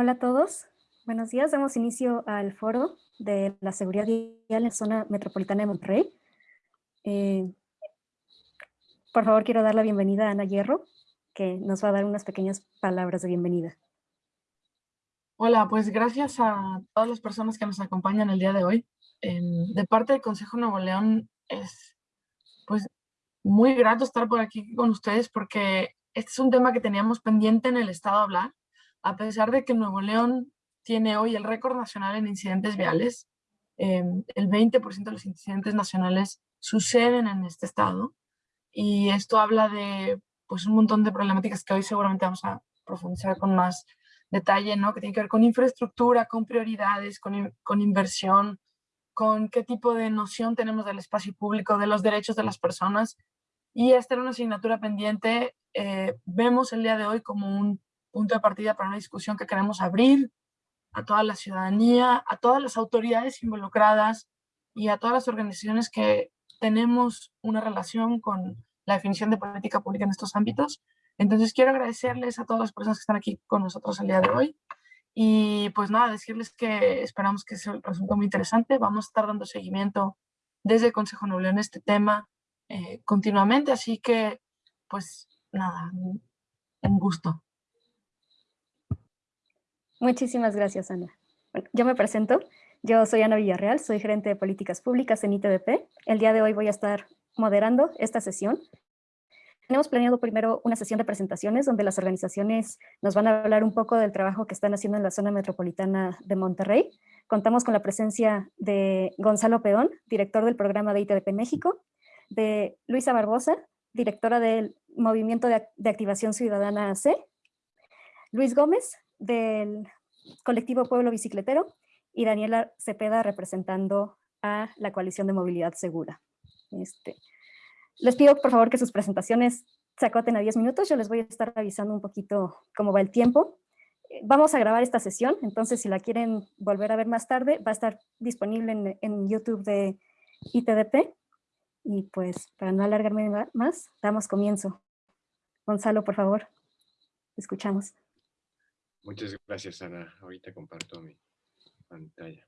Hola a todos, buenos días. Damos inicio al foro de la seguridad vial en la zona metropolitana de Monterrey. Eh, por favor, quiero dar la bienvenida a Ana Hierro, que nos va a dar unas pequeñas palabras de bienvenida. Hola, pues gracias a todas las personas que nos acompañan el día de hoy. de parte del Consejo Nuevo León es pues muy grato estar por aquí con ustedes porque este es un tema que teníamos pendiente en el Estado hablar a pesar de que Nuevo León tiene hoy el récord nacional en incidentes viales, em, el 20% de los incidentes nacionales suceden en este estado y esto habla de pues, un montón de problemáticas que hoy seguramente vamos a profundizar con más detalle, ¿no? que tiene que ver con infraestructura, con prioridades, con, con inversión, con qué tipo de noción tenemos del espacio público, de los derechos de las personas. Y esta era una asignatura pendiente. Eh, vemos el día de hoy como un punto de partida para una discusión que queremos abrir a toda la ciudadanía, a todas las autoridades involucradas y a todas las organizaciones que tenemos una relación con la definición de política pública en estos ámbitos. Entonces quiero agradecerles a todas las personas que están aquí con nosotros el día de hoy y pues nada, decirles que esperamos que sea resulte muy interesante. Vamos a estar dando seguimiento desde el Consejo Noble en este tema eh, continuamente, así que pues nada, un gusto. Muchísimas gracias, Ana. Yo me presento. Yo soy Ana Villarreal, soy gerente de políticas públicas en ITDP. El día de hoy voy a estar moderando esta sesión. Tenemos planeado primero una sesión de presentaciones donde las organizaciones nos van a hablar un poco del trabajo que están haciendo en la zona metropolitana de Monterrey. Contamos con la presencia de Gonzalo Peón, director del programa de ITDP México, de Luisa Barbosa, directora del Movimiento de, Activación Ciudadana AC, Luis Gómez, del colectivo Pueblo Bicicletero y Daniela Cepeda representando a la Coalición de Movilidad Segura. Este, les pido por favor que sus presentaciones se acoten a 10 minutos, yo les voy a estar avisando un poquito cómo va el tiempo. Eh, vamos a grabar esta sesión, entonces si la quieren volver a ver más tarde, va a estar disponible en, en YouTube de ITDP. Y pues, para no alargarme más, damos comienzo. Gonzalo, por favor, escuchamos. Muchas gracias, Ana. Ahorita comparto mi pantalla.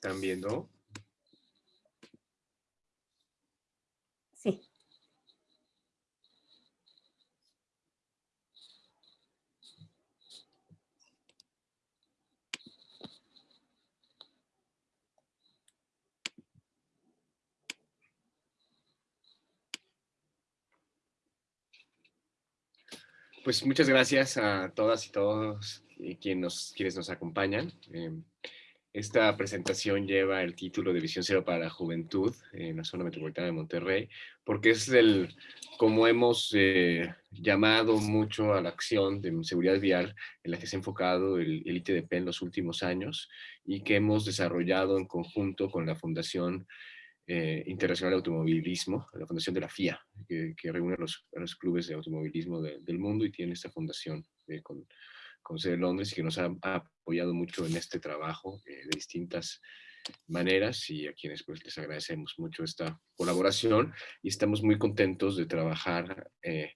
¿Están viendo? Sí. Pues muchas gracias a todas y todos quienes nos, quienes nos acompañan. Em, esta presentación lleva el título de Visión Cero para la Juventud en la zona metropolitana de Monterrey, porque es el, como hemos eh, llamado mucho a la acción de seguridad vial en la que se ha enfocado el, el ITDP en los últimos años y que hemos desarrollado en conjunto con la Fundación eh, Internacional de Automovilismo, la Fundación de la FIA, que, reúne a los, los, clubes de automovilismo del mundo y tiene esta fundación eh, con con sede de Londres y que nos ha, apoyado mucho en este trabajo eh, de distintas maneras y a quienes pues les agradecemos mucho esta colaboración y estamos muy contentos de trabajar eh,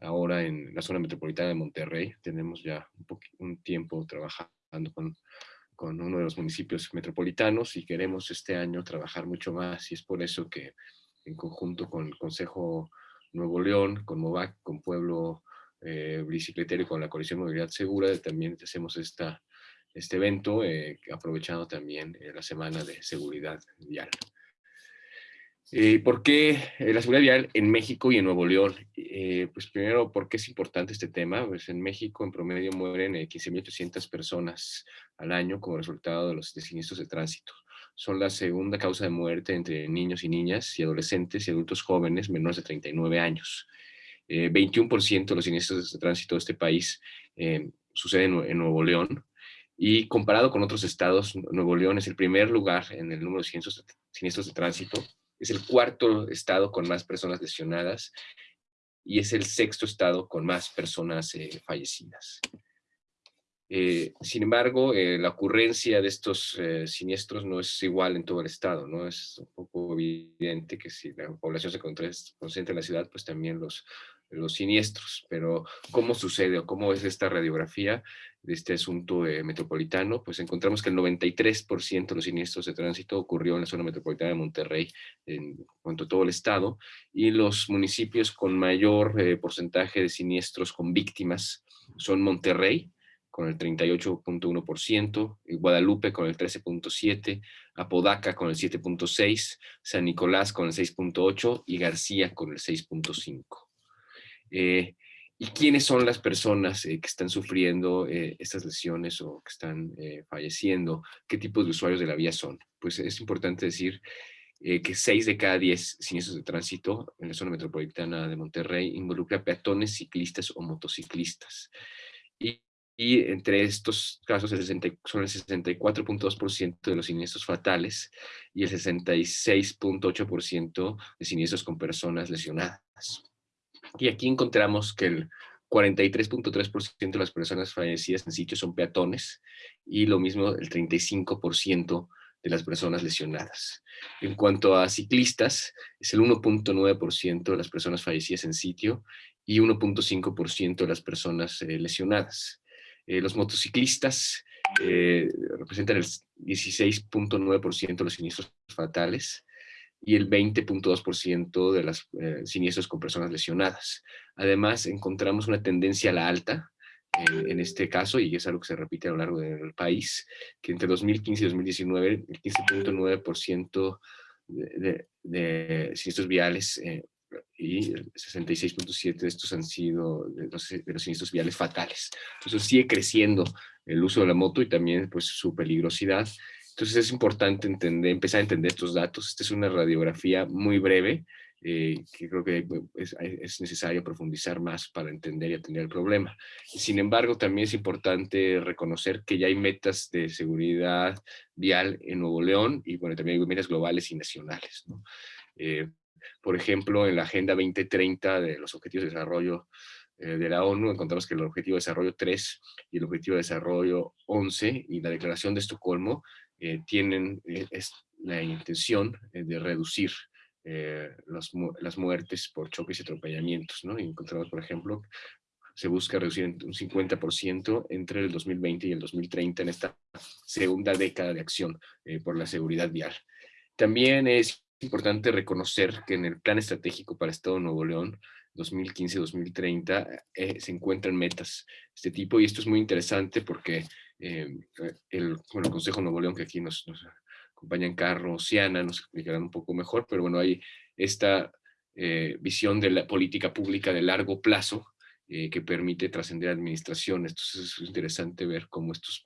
ahora en la zona metropolitana de Monterrey. Tenemos ya un, un tiempo trabajando con, con uno de los municipios metropolitanos y queremos este año trabajar mucho más y es por eso que en conjunto con el Consejo Nuevo León, con MOVAC, con Pueblo eh, bicicletero y con la Coalición Movilidad Segura también hacemos esta, este evento, eh, aprovechando también eh, la Semana de Seguridad Vial. Eh, ¿Por qué la seguridad vial en México y en Nuevo León? pues primero, ¿por qué es importante este tema? Pues en México en promedio mueren 15.800 personas al año como resultado de los siniestros de tránsito. Son la segunda causa de muerte entre niños y niñas y adolescentes y adultos jóvenes menores de 39 años. 21% eh, de los siniestros de tránsito de este país eh, suceden en, Nuevo León. Y comparado con otros estados, Nuevo León es el primer lugar en el número de siniestros, de tránsito es el cuarto estado con más personas lesionadas y es el sexto estado con más personas eh, fallecidas. Eh, sin embargo, eh, la ocurrencia de estos siniestros no es igual en todo el estado, ¿no? Es un poco evidente que si la población se concentra en la ciudad, pues también los, los siniestros, pero ¿cómo sucede o cómo es esta radiografía de este asunto metropolitano? Pues encontramos que el 93% de los siniestros de tránsito ocurrió en la zona metropolitana de Monterrey, en cuanto a todo el estado, y los municipios con mayor eh, porcentaje de siniestros con víctimas son Monterrey, con el 38.1%, Guadalupe con el 13.7%, Apodaca con el 7.6%, San Nicolás con el 6.8% y García con el 6.5%. Eh, ¿Y quiénes son las personas eh, que están sufriendo eh, estas lesiones o que están falleciendo? ¿Qué tipos de usuarios de la vía son? Pues es importante decir que 6 de cada 10 siniestros de tránsito en la zona metropolitana de Monterrey involucra peatones, ciclistas o motociclistas. Y, entre estos casos el 60, son el 64.2% de los siniestros fatales y el 66.8% de siniestros con personas lesionadas. Y aquí encontramos que el 43.3% de las personas fallecidas en sitio son peatones y lo mismo el 35% de las personas lesionadas. En cuanto a ciclistas, es el 1.9% de las personas fallecidas en sitio y 1.5% de las personas eh, lesionadas. Eh, los motociclistas eh, representan el 16.9% de los siniestros fatales y el 20.2% de los eh, siniestros con personas lesionadas. Además, encontramos una tendencia a la alta, eh, en este caso, y es algo que se repite a lo largo del país, que entre 2015 y 2019 el 15.9% de, de, siniestros viales eh, y el 66.7% de estos han sido de los, de los, siniestros viales fatales. Entonces sigue creciendo el uso de la moto y también pues su peligrosidad entonces es importante empezar a entender estos datos. Esta es una radiografía muy breve, eh, que creo que es, es, necesario profundizar más para entender y atender el problema. Sin embargo, también es importante reconocer que ya hay metas de seguridad vial en Nuevo León y bueno, también hay metas globales y nacionales. Eh, por ejemplo, en la Agenda 2030 de los Objetivos de Desarrollo eh, de la ONU, encontramos que el Objetivo de Desarrollo 3 y el Objetivo de Desarrollo 11 y la Declaración de Estocolmo eh, tienen eh, la intención eh, de reducir las muertes por choques y atropellamientos. ¿no? encontramos, por ejemplo, se busca reducir un 50% entre el 2020 y el 2030 en esta segunda década de acción por la seguridad vial. También es importante reconocer que en el Plan Estratégico para Estado de Nuevo León 2015-2030 se encuentran metas de este tipo y esto es muy interesante porque eh, el, Consejo Nuevo León, que aquí nos, nos acompañan Carlos, Siana, nos explicarán un poco mejor, pero bueno, hay esta eh, visión de la política pública de largo plazo eh, que permite trascender administraciones. Entonces es interesante ver cómo estos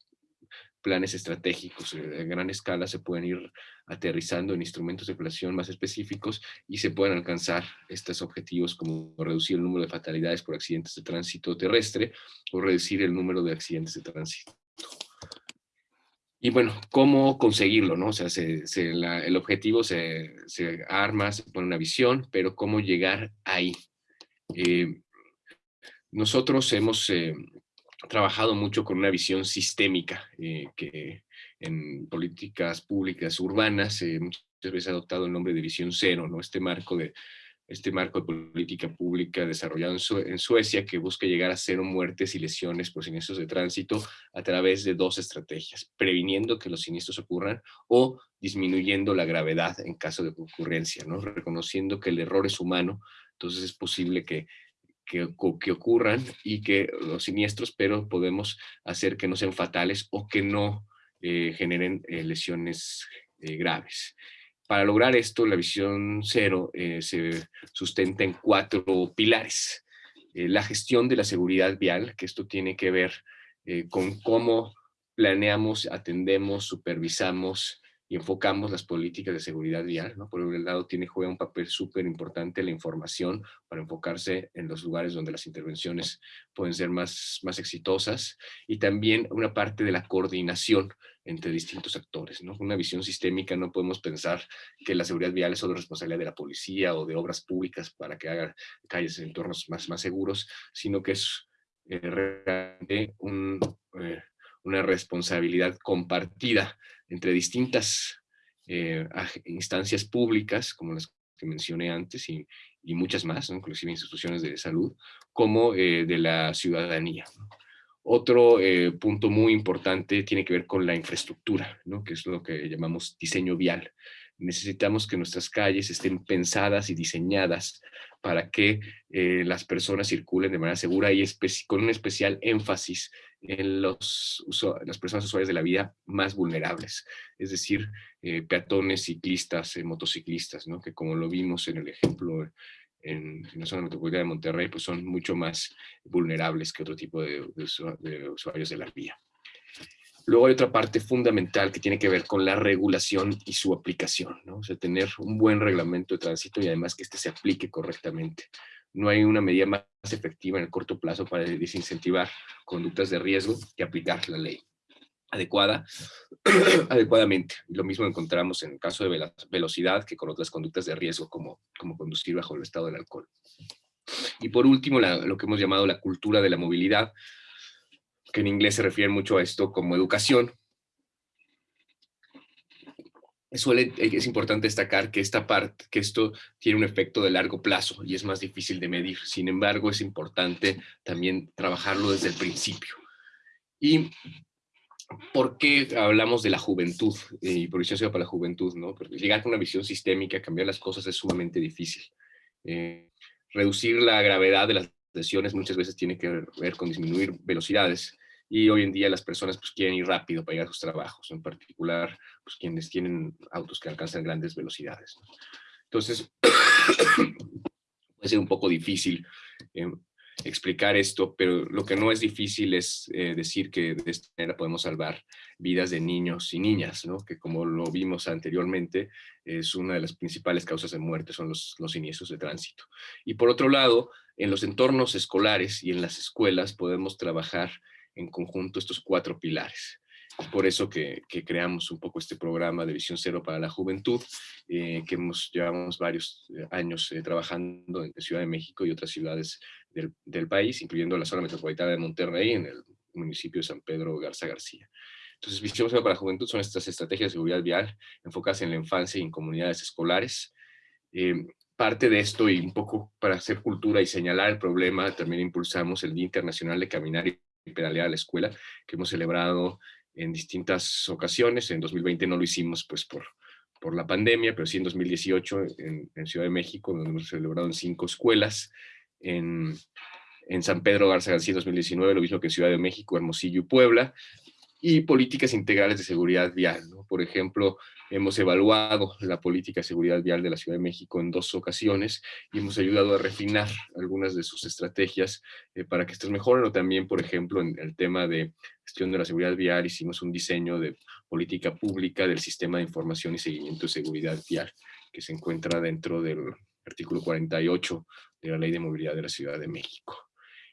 planes estratégicos a gran escala se pueden ir aterrizando en instrumentos de planeación más específicos y se pueden alcanzar estos objetivos como reducir el número de fatalidades por accidentes de tránsito terrestre o reducir el número de accidentes de tránsito y bueno, ¿cómo conseguirlo? No? O sea, el objetivo se, arma, se pone una visión, pero ¿cómo llegar ahí? Eh, nosotros hemos eh, trabajado mucho con una visión sistémica eh, que en políticas públicas urbanas muchas veces ha adoptado el nombre de visión cero, ¿no? este marco de este marco de política pública desarrollado en, Suecia que busca llegar a cero muertes y lesiones por siniestros de tránsito a través de dos estrategias, previniendo que los siniestros ocurran o disminuyendo la gravedad en caso de ocurrencia, ¿no? reconociendo que el error es humano, entonces es posible que, que, que ocurran y que los siniestros, pero podemos hacer que no sean fatales o que no eh, generen eh, lesiones eh, graves. Para lograr esto, la visión cero eh, se sustenta en cuatro pilares. Eh, la gestión de la seguridad vial, que esto tiene que ver eh, con cómo planeamos, atendemos, supervisamos y enfocamos las políticas de seguridad vial. Por un lado, tiene, juega un papel súper importante la información para enfocarse en los lugares donde las intervenciones pueden ser más, más exitosas. Y también una parte de la coordinación entre distintos actores. ¿no? Una visión sistémica no podemos pensar que la seguridad vial es solo responsabilidad de la policía o de obras públicas para que hagan calles en entornos más, más seguros, sino que es eh, realmente eh, una responsabilidad compartida entre distintas eh, instancias públicas, como las que mencioné antes, y, muchas más, inclusive instituciones de salud, como de la ciudadanía. Otro eh, punto muy importante tiene que ver con la infraestructura, ¿no? que es lo que llamamos diseño vial. Necesitamos que nuestras calles estén pensadas y diseñadas para que eh, las personas circulen de manera segura y con un especial énfasis en los, las personas usuarias de la vía más vulnerables, es decir, eh, peatones, ciclistas, motociclistas, ¿no? que como lo vimos en el ejemplo en, la zona metropolitana de Monterrey, pues son mucho más vulnerables que otro tipo de, usuarios de la vía. Luego hay otra parte fundamental que tiene que ver con la regulación y su aplicación, ¿no? O sea, tener un buen reglamento de tránsito y además que éste se aplique correctamente. No hay una medida más efectiva en el corto plazo para desincentivar conductas de riesgo que aplicar la ley adecuada, adecuadamente. Lo mismo encontramos en el caso de velocidad que con otras conductas de riesgo como, como conducir bajo el estado del alcohol. Y por último, lo que hemos llamado la cultura de la movilidad, que en inglés se refiere mucho a esto como educación. Suele, es importante destacar que esta parte, que esto tiene un efecto de largo plazo y es más difícil de medir. Sin embargo, es importante también trabajarlo desde el principio. Y ¿por qué hablamos de la juventud y por eso para la juventud? ¿no? Porque llegar con una visión sistémica, cambiar las cosas es sumamente difícil. Eh, reducir la gravedad de las lesiones muchas veces tiene que ver con disminuir velocidades y hoy en día las personas pues, quieren ir rápido para llegar a sus trabajos, en particular pues, quienes tienen autos que alcanzan grandes velocidades. Entonces, puede ser un poco difícil eh, explicar esto, pero lo que no es difícil es eh, decir que de esta manera podemos salvar vidas de niños y niñas, que como lo vimos anteriormente, es una de las principales causas de muerte, son los, los siniestros de tránsito. Y por otro lado, en los entornos escolares y en las escuelas podemos trabajar en conjunto estos cuatro pilares. Es por eso que, creamos un poco este programa de Visión Cero para la Juventud, eh, que hemos, llevamos varios eh, años trabajando en Ciudad de México y otras ciudades del, país, incluyendo la zona metropolitana de Monterrey, en el municipio de San Pedro Garza García. Entonces, Visión para la Juventud son estas estrategias de seguridad vial enfocadas en la infancia y en comunidades escolares. Eh, parte de esto y un poco para hacer cultura y señalar el problema, también impulsamos el Día Internacional de Caminar y Pedalear a la Escuela, que hemos celebrado en distintas ocasiones. En 2020 no lo hicimos pues por, por la pandemia, pero sí en 2018 en, en Ciudad de México, donde hemos celebrado en cinco escuelas en, San Pedro Garza García 2019, lo mismo que en Ciudad de México, Hermosillo y Puebla, y políticas integrales de seguridad vial. Por ejemplo, hemos evaluado la política de seguridad vial de la Ciudad de México en dos ocasiones y hemos ayudado a refinar algunas de sus estrategias eh, para que estés mejoren o también, por ejemplo, en el tema de gestión de la seguridad vial hicimos un diseño de política pública del sistema de información y seguimiento de seguridad vial que se encuentra dentro del artículo 48 de la Ley de Movilidad de la Ciudad de México.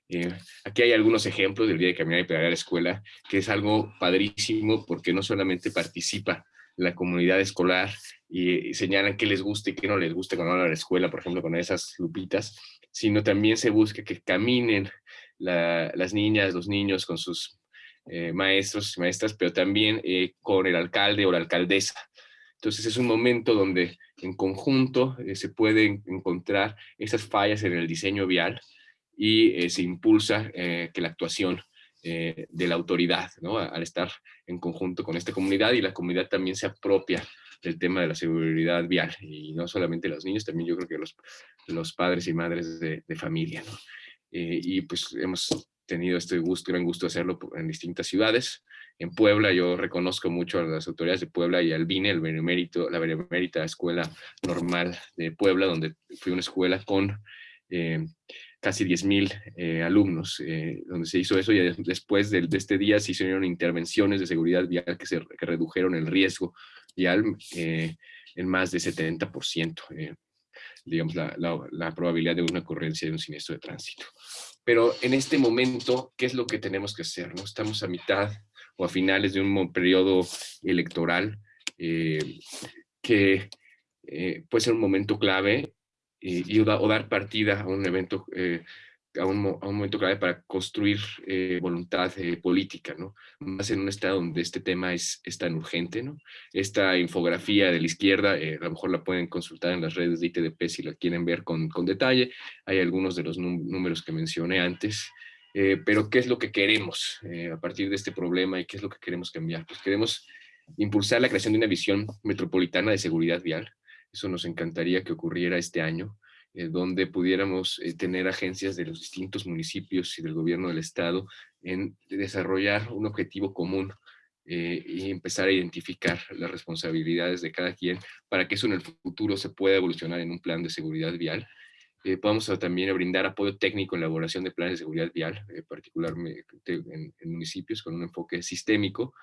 Eh, aquí hay algunos ejemplos del Día de Caminar y Pegar a la Escuela, que es algo padrísimo porque no solamente participa la comunidad escolar y, señalan qué les gusta y qué no les gusta cuando van a la escuela, por ejemplo, con esas lupitas, sino también se busca que caminen las niñas, los niños con sus eh, maestros y maestras, pero también eh, con el alcalde o la alcaldesa. Entonces es un momento donde en conjunto se pueden encontrar esas fallas en el diseño vial y eh, se impulsa eh, que la actuación de la autoridad, ¿no? al estar en conjunto con esta comunidad y la comunidad también se apropia del tema de la seguridad vial y no solamente los niños, también yo creo que los, los padres y madres de, de familia. ¿no? y pues hemos tenido este gusto, gran gusto hacerlo en distintas ciudades en Puebla. Yo reconozco mucho a las autoridades de Puebla y al BINE, el Benemérito, la Benemérita Escuela Normal de Puebla, donde fui una escuela con eh, casi 10.000 eh, alumnos, eh, donde se hizo eso y después de, este día se hicieron intervenciones de seguridad vial que, se, redujeron el riesgo vial en más de 70%, digamos, la, la probabilidad de una ocurrencia de un siniestro de tránsito. Pero en este momento, ¿qué es lo que tenemos que hacer? ¿no? Estamos a mitad o a finales de un periodo electoral eh, que eh, puede ser un momento clave y, o, dar partida a un evento a un, momento clave para construir eh, voluntad eh, política, ¿no? Más en un estado donde este tema es, tan urgente, ¿no? Esta infografía de la izquierda, eh, a lo mejor la pueden consultar en las redes de ITDP si la quieren ver con, detalle. Hay algunos de los números que mencioné antes. pero, ¿qué es lo que queremos a partir de este problema y qué es lo que queremos cambiar? Pues queremos impulsar la creación de una visión metropolitana de seguridad vial. Eso nos encantaría que ocurriera este año. Eh, donde pudiéramos eh, tener agencias de los distintos municipios y del gobierno del estado en desarrollar un objetivo común eh, y empezar a identificar las responsabilidades de cada quien para que eso en el futuro se pueda evolucionar en un plan de seguridad vial. podamos también brindar apoyo técnico en la elaboración de planes de seguridad vial, particularmente en, en municipios con un enfoque sistémico,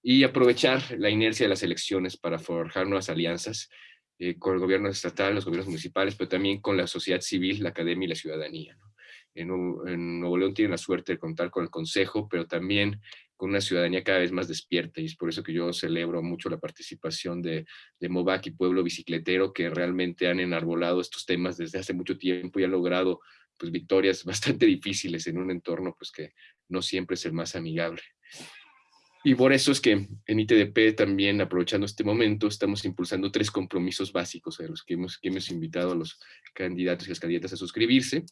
y aprovechar la inercia de las elecciones para forjar nuevas alianzas eh, con el gobierno estatal, los gobiernos municipales, pero también con la sociedad civil, la academia y la ciudadanía. En, Nuevo León tienen la suerte de contar con el Consejo, pero también con una ciudadanía cada vez más despierta y es por eso que yo celebro mucho la participación de, de MOVAC y Pueblo Bicicletero que realmente han enarbolado estos temas desde hace mucho tiempo y han logrado pues, victorias bastante difíciles en un entorno pues, que no siempre es el más amigable. Y por eso es que en ITDP también, aprovechando este momento, estamos impulsando tres compromisos básicos a los que hemos, invitado a los candidatos y las candidatas a suscribirse,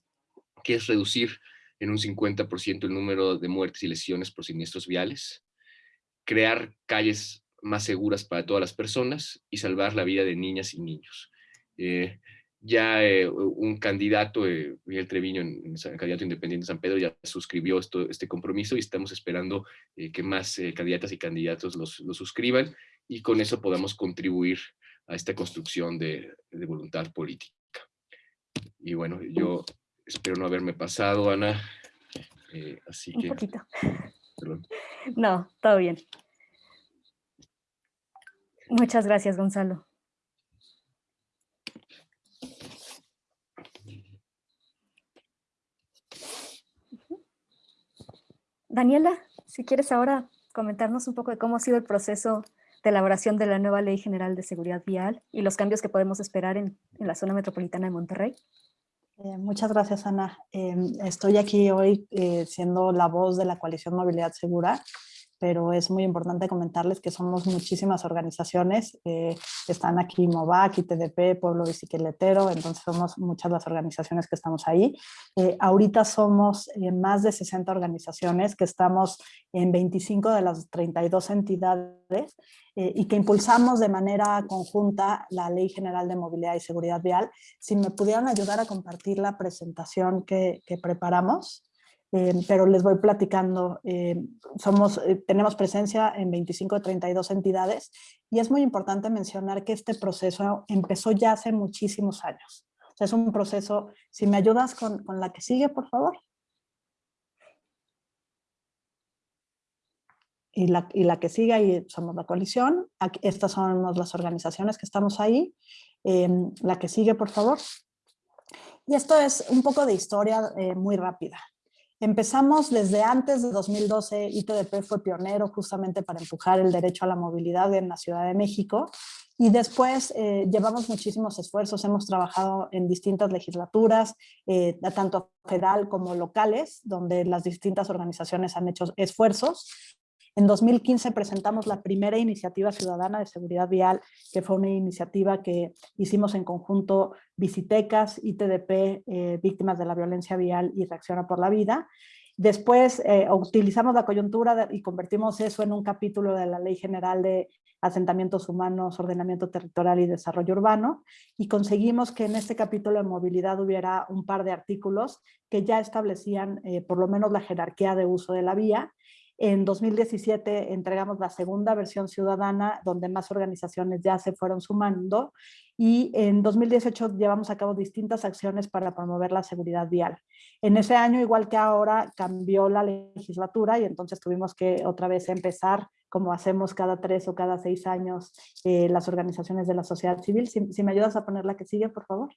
que es reducir en un 50% el número de muertes y lesiones por siniestros viales, crear calles más seguras para todas las personas y salvar la vida de niñas y niños. Eh, ya eh, un candidato, eh, Miguel Treviño, en, candidato independiente de San Pedro, ya suscribió esto, este compromiso y estamos esperando eh, que más candidatas y candidatos lo suscriban y con eso podamos contribuir a esta construcción de, voluntad política. Y bueno, yo espero no haberme pasado, Ana. así que... Un poquito. No, todo bien. Muchas gracias, Gonzalo. Daniela, si quieres ahora comentarnos un poco de cómo ha sido el proceso de elaboración de la nueva Ley General de Seguridad Vial y los cambios que podemos esperar en, la zona metropolitana de Monterrey. Eh, muchas gracias, Ana. Em, estoy aquí hoy eh, siendo la voz de la Coalición Movilidad Segura pero es muy importante comentarles que somos muchísimas organizaciones, eh, están aquí MOVAC, ITDP, Pueblo Bicicletero, entonces somos muchas las organizaciones que estamos ahí. Eh, ahorita somos eh, más de 60 organizaciones que estamos en 25 de las 32 entidades y que impulsamos de manera conjunta la Ley General de Movilidad y Seguridad Vial. Si me pudieran ayudar a compartir la presentación que, que preparamos. Eh, pero les voy platicando. Eh, somos, eh, tenemos presencia en 25 de 32 entidades y es muy importante mencionar que este proceso empezó ya hace muchísimos años. O sea, es un proceso, si me ayudas con, con la que sigue, por favor. Y la, y la, que sigue ahí somos la coalición. Aquí, estas son las organizaciones que estamos ahí. la que sigue, por favor. Y esto es un poco de historia muy rápida. Empezamos desde antes de 2012, ITDP fue pionero justamente para empujar el derecho a la movilidad en la Ciudad de México. Y después eh, llevamos muchísimos esfuerzos, hemos trabajado en distintas legislaturas, eh, tanto federal como locales, donde las distintas organizaciones han hecho esfuerzos en 2015 presentamos la primera iniciativa ciudadana de seguridad vial, que fue una iniciativa que hicimos en conjunto Visitecas, ITDP, eh, Víctimas de la Violencia Vial y Reacciona por la Vida. Después eh, utilizamos la coyuntura y convertimos eso en un capítulo de la Ley General de Asentamientos Humanos, Ordenamiento Territorial y Desarrollo Urbano y conseguimos que en este capítulo de movilidad hubiera un par de artículos que ya establecían eh, por lo menos la jerarquía de uso de la vía en 2017 entregamos la segunda versión ciudadana, donde más organizaciones ya se fueron sumando, y en 2018 llevamos a cabo distintas acciones para promover la seguridad vial. En ese año, igual que ahora, cambió la legislatura y entonces tuvimos que otra vez empezar, como hacemos cada tres o cada seis años, eh, las organizaciones de la sociedad civil. Si, si me ayudas a poner la que sigue, por favor.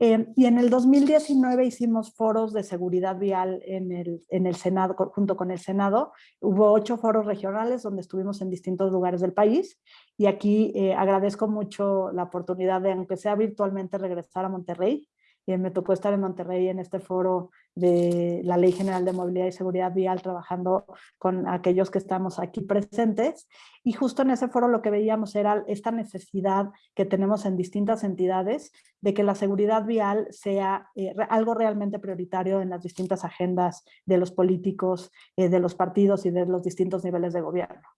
Eh, y en el 2019 hicimos foros de seguridad vial en el, en el Senado, junto con el Senado. Hubo ocho foros regionales donde estuvimos en distintos lugares del país. Y aquí eh, agradezco mucho la oportunidad de, aunque sea virtualmente, regresar a Monterrey me tocó estar en Monterrey en este foro de la Ley General de Movilidad y Seguridad Vial trabajando con aquellos que estamos aquí presentes y justo en ese foro lo que veíamos era esta necesidad que tenemos en distintas entidades de que la seguridad vial sea eh, algo realmente prioritario en las distintas agendas de los políticos, eh, de los partidos y de los distintos niveles de gobierno.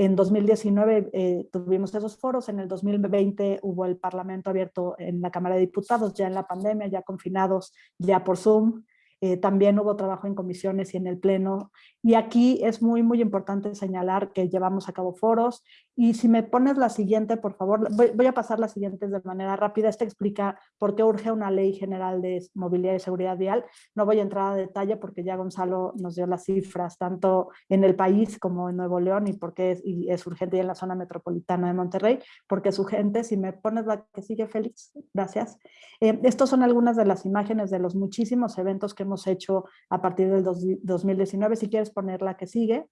En 2019 eh, tuvimos esos foros, en el 2020 hubo el Parlamento abierto en la Cámara de Diputados, ya en la pandemia, ya confinados, ya por Zoom, eh, también hubo trabajo en comisiones y en el pleno. Y aquí es muy, muy importante señalar que llevamos a cabo foros. Y si me pones la siguiente, por favor, voy, a pasar las siguientes de manera rápida. Esta explica por qué urge una ley general de movilidad y seguridad vial. No voy a entrar a detalle porque ya Gonzalo nos dio las cifras, tanto en el país como en Nuevo León, y por qué es, urgente y en la zona metropolitana de Monterrey, porque es urgente. Si me pones la que sigue, Félix, gracias. Eh, estos son algunas de las imágenes de los muchísimos eventos que hemos hecho a partir del 2019. Si quieres poner la que sigue.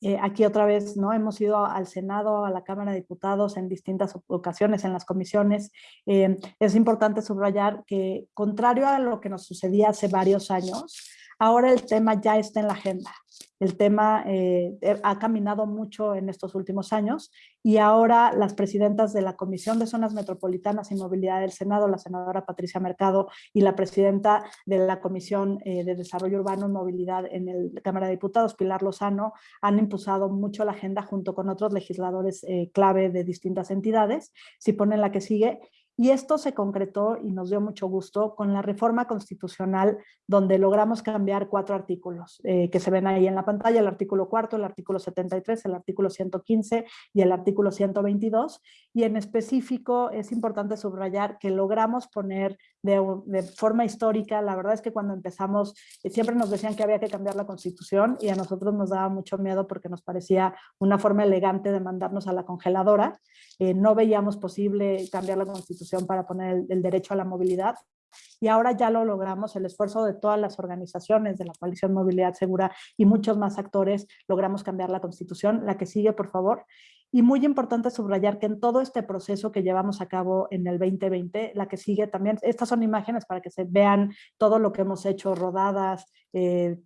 Eh, aquí otra vez, ¿no? Hemos ido al Senado, a la Cámara de Diputados en distintas ocasiones, en las comisiones. Eh, es importante subrayar que, contrario a lo que nos sucedía hace varios años, Ahora el tema ya está en la agenda. El tema eh, eh, ha caminado mucho en estos últimos años y ahora las presidentas de la Comisión de Zonas Metropolitanas y Movilidad del Senado, la senadora Patricia Mercado y la presidenta de la Comisión eh, de Desarrollo Urbano y Movilidad en la Cámara de Diputados, Pilar Lozano, han impulsado mucho la agenda junto con otros legisladores clave de distintas entidades. Si ponen la que sigue, y esto se concretó y nos dio mucho gusto con la reforma constitucional donde logramos cambiar cuatro artículos eh, que se ven ahí en la pantalla, el artículo cuarto, el artículo 73, el artículo 115 y el artículo 122. Y en específico es importante subrayar que logramos poner de, forma histórica, la verdad es que cuando empezamos eh, siempre nos decían que había que cambiar la constitución y a nosotros nos daba mucho miedo porque nos parecía una forma elegante de mandarnos a la congeladora. Eh, no veíamos posible cambiar la constitución para poner el, derecho a la movilidad. Y ahora ya lo logramos, el esfuerzo de todas las organizaciones de la Coalición Movilidad Segura y muchos más actores, logramos cambiar la Constitución. La que sigue, por favor. Y muy importante subrayar que en todo este proceso que llevamos a cabo en el 2020, la que sigue también, estas son imágenes para que se vean todo lo que hemos hecho, rodadas, eh,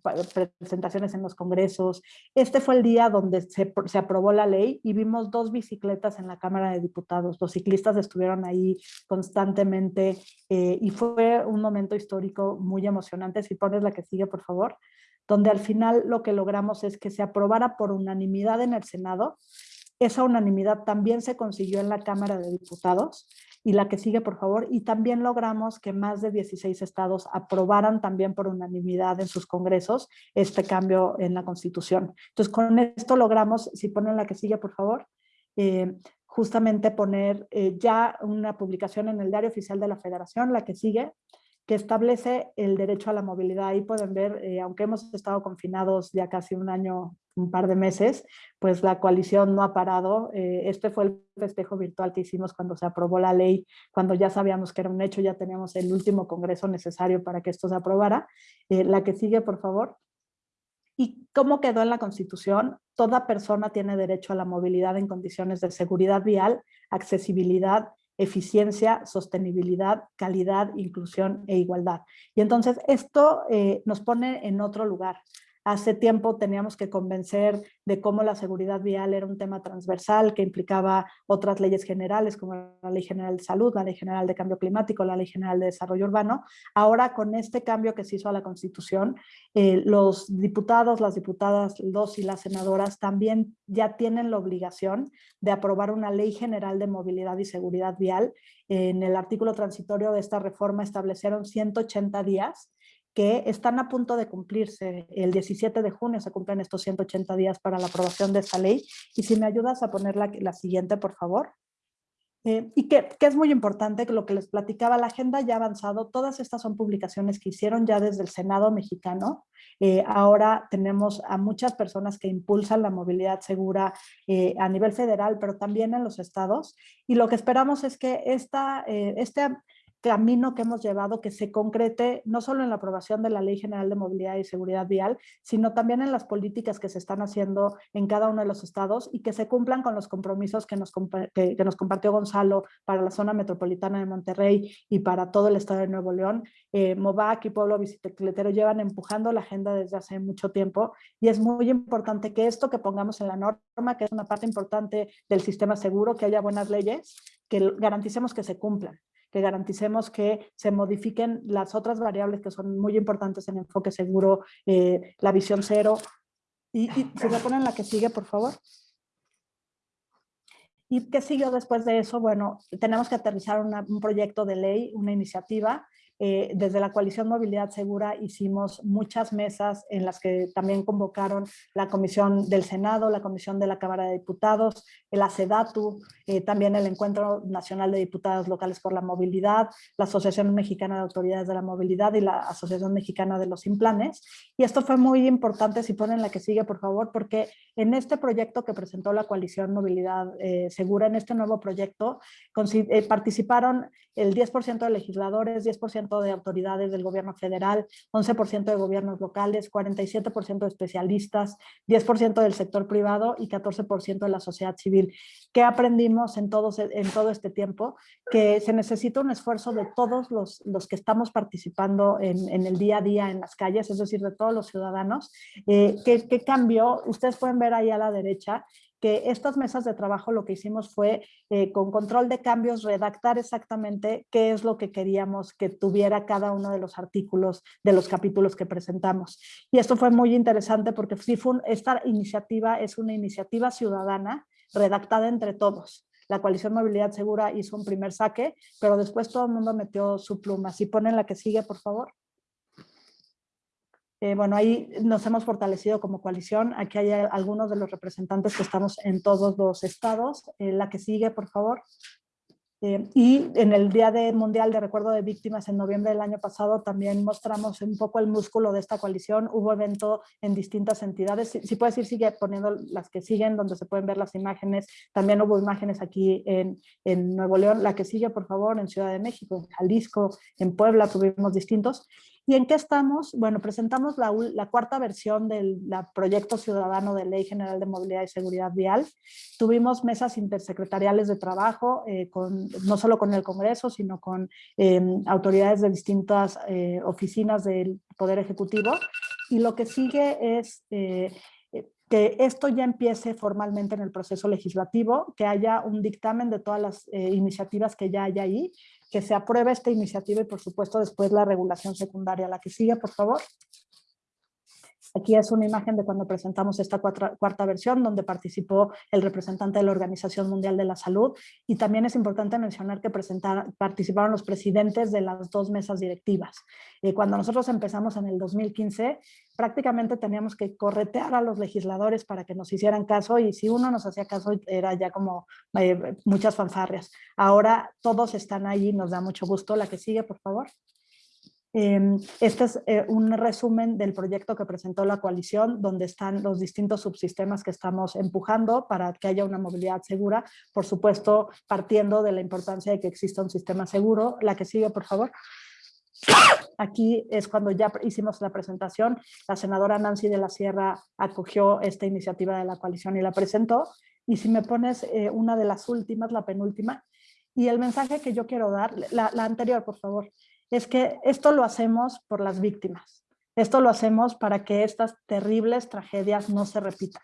presentaciones en los congresos. Este fue el día donde se, se, aprobó la ley y vimos dos bicicletas en la Cámara de Diputados. Los ciclistas estuvieron ahí constantemente eh, y fue un momento histórico muy emocionante. Si pones la que sigue, por favor donde al final lo que logramos es que se aprobara por unanimidad en el Senado esa unanimidad también se consiguió en la Cámara de Diputados y la que sigue, por favor, y también logramos que más de 16 estados aprobaran también por unanimidad en sus congresos este cambio en la Constitución. Entonces, con esto logramos, si ponen la que sigue, por favor, eh, justamente poner eh, ya una publicación en el Diario Oficial de la Federación, la que sigue, que establece el derecho a la movilidad. Ahí pueden ver, eh, aunque hemos estado confinados ya casi un año, un par de meses, pues la coalición no ha parado. Eh, este fue el festejo virtual que hicimos cuando se aprobó la ley, cuando ya sabíamos que era un hecho, ya teníamos el último congreso necesario para que esto se aprobara. Eh, la que sigue, por favor. ¿Y cómo quedó en la Constitución? Toda persona tiene derecho a la movilidad en condiciones de seguridad vial, accesibilidad, eficiencia, sostenibilidad, calidad, inclusión e igualdad. Y entonces esto eh, nos pone en otro lugar. Hace tiempo teníamos que convencer de cómo la seguridad vial era un tema transversal que implicaba otras leyes generales como la Ley General de Salud, la Ley General de Cambio Climático, la Ley General de Desarrollo Urbano. Ahora con este cambio que se hizo a la Constitución, eh, los diputados, las diputadas, los y las senadoras también ya tienen la obligación de aprobar una Ley General de Movilidad y Seguridad Vial. En el artículo transitorio de esta reforma establecieron 180 días que están a punto de cumplirse. El 17 de junio se cumplen estos 180 días para la aprobación de esta ley. Y si me ayudas a poner la, siguiente, por favor. Eh, y que, es muy importante, que lo que les platicaba, la agenda ya ha avanzado, todas estas son publicaciones que hicieron ya desde el Senado mexicano, eh, ahora tenemos a muchas personas que impulsan la movilidad segura eh, a nivel federal, pero también en los estados, y lo que esperamos es que esta, este camino que hemos llevado que se concrete no solo en la aprobación de la Ley General de Movilidad y Seguridad Vial, sino también en las políticas que se están haciendo en cada uno de los estados y que se cumplan con los compromisos que nos, que, nos compartió Gonzalo para la zona metropolitana de Monterrey y para todo el estado de Nuevo León. Eh, MOVAC y Pueblo Bicicletero llevan empujando la agenda desde hace mucho tiempo y es muy importante que esto que pongamos en la norma, que es una parte importante del sistema seguro, que haya buenas leyes, que garanticemos que se cumplan que garanticemos que se modifiquen las otras variables que son muy importantes en enfoque seguro, eh, la visión cero. Y, y si me ponen la que sigue, por favor. ¿Y qué siguió después de eso? Bueno, tenemos que aterrizar un proyecto de ley, una iniciativa eh, desde la coalición Movilidad Segura hicimos muchas mesas en las que también convocaron la Comisión del Senado, la Comisión de la Cámara de Diputados, el ACEDATU, eh, también el Encuentro Nacional de Diputados Locales por la Movilidad, la Asociación Mexicana de Autoridades de la Movilidad y la Asociación Mexicana de los Implanes. Y esto fue muy importante, si ponen la que sigue, por favor, porque en este proyecto que presentó la coalición Movilidad eh, Segura, en este nuevo proyecto, participaron el 10% de legisladores, 10% de autoridades del gobierno federal, 11% de gobiernos locales, 47% de especialistas, 10% del sector privado y 14% de la sociedad civil. ¿Qué aprendimos en, todos, en todo este tiempo? Que se necesita un esfuerzo de todos los, los que estamos participando en, el día a día en las calles, es decir, de todos los ciudadanos. Eh, ¿qué, ¿Qué cambió? Ustedes pueden ver ahí a la derecha que estas mesas de trabajo lo que hicimos fue eh, con control de cambios redactar exactamente qué es lo que queríamos que tuviera cada uno de los artículos de los capítulos que presentamos. Y esto fue muy interesante porque esta iniciativa es una iniciativa ciudadana redactada entre todos. La coalición Movilidad Segura hizo un primer saque, pero después todo el mundo metió su pluma. Si ponen la que sigue, por favor. Eh, bueno, ahí nos hemos fortalecido como coalición. Aquí hay algunos de los representantes que estamos en todos los estados. Eh, la que sigue, por favor. Eh, y en el Día de Mundial de Recuerdo de Víctimas en noviembre del año pasado también mostramos un poco el músculo de esta coalición. Hubo evento en distintas entidades. Si, si puedes ir, sigue poniendo las que siguen, donde se pueden ver las imágenes. También hubo imágenes aquí en, en Nuevo León. La que sigue, por favor, en Ciudad de México, en Jalisco, en Puebla, tuvimos distintos. ¿Y en qué estamos? Bueno, presentamos la, cuarta versión del proyecto ciudadano de Ley General de Movilidad y Seguridad Vial. Tuvimos mesas intersecretariales de trabajo, eh, no solo con el Congreso, sino con eh, autoridades de distintas eh, oficinas del Poder Ejecutivo. Y lo que sigue es que esto ya empiece formalmente en el proceso legislativo, que haya un dictamen de todas las iniciativas que ya hay ahí, que se apruebe esta iniciativa y por supuesto después la regulación secundaria. La que sigue, por favor. Aquí es una imagen de cuando presentamos esta cuarta, versión, donde participó el representante de la Organización Mundial de la Salud. Y también es importante mencionar que participaron los presidentes de las dos mesas directivas. Eh, cuando nosotros empezamos en el 2015, prácticamente teníamos que corretear a los legisladores para que nos hicieran caso y si uno nos hacía caso era ya como eh, muchas fanfarrias. Ahora todos están ahí, nos da mucho gusto. La que sigue, por favor. Em, este es eh, un resumen del proyecto que presentó la coalición, donde están los distintos subsistemas que estamos empujando para que haya una movilidad segura, por supuesto, partiendo de la importancia de que exista un sistema seguro. La que sigue, por favor. Aquí es cuando ya hicimos la presentación, la senadora Nancy de la Sierra acogió esta iniciativa de la coalición y la presentó. Y si me pones eh, una de las últimas, la penúltima, y el mensaje que yo quiero dar, la, la anterior, por favor, es que esto lo hacemos por las víctimas. Esto lo hacemos para que estas terribles tragedias no se repitan.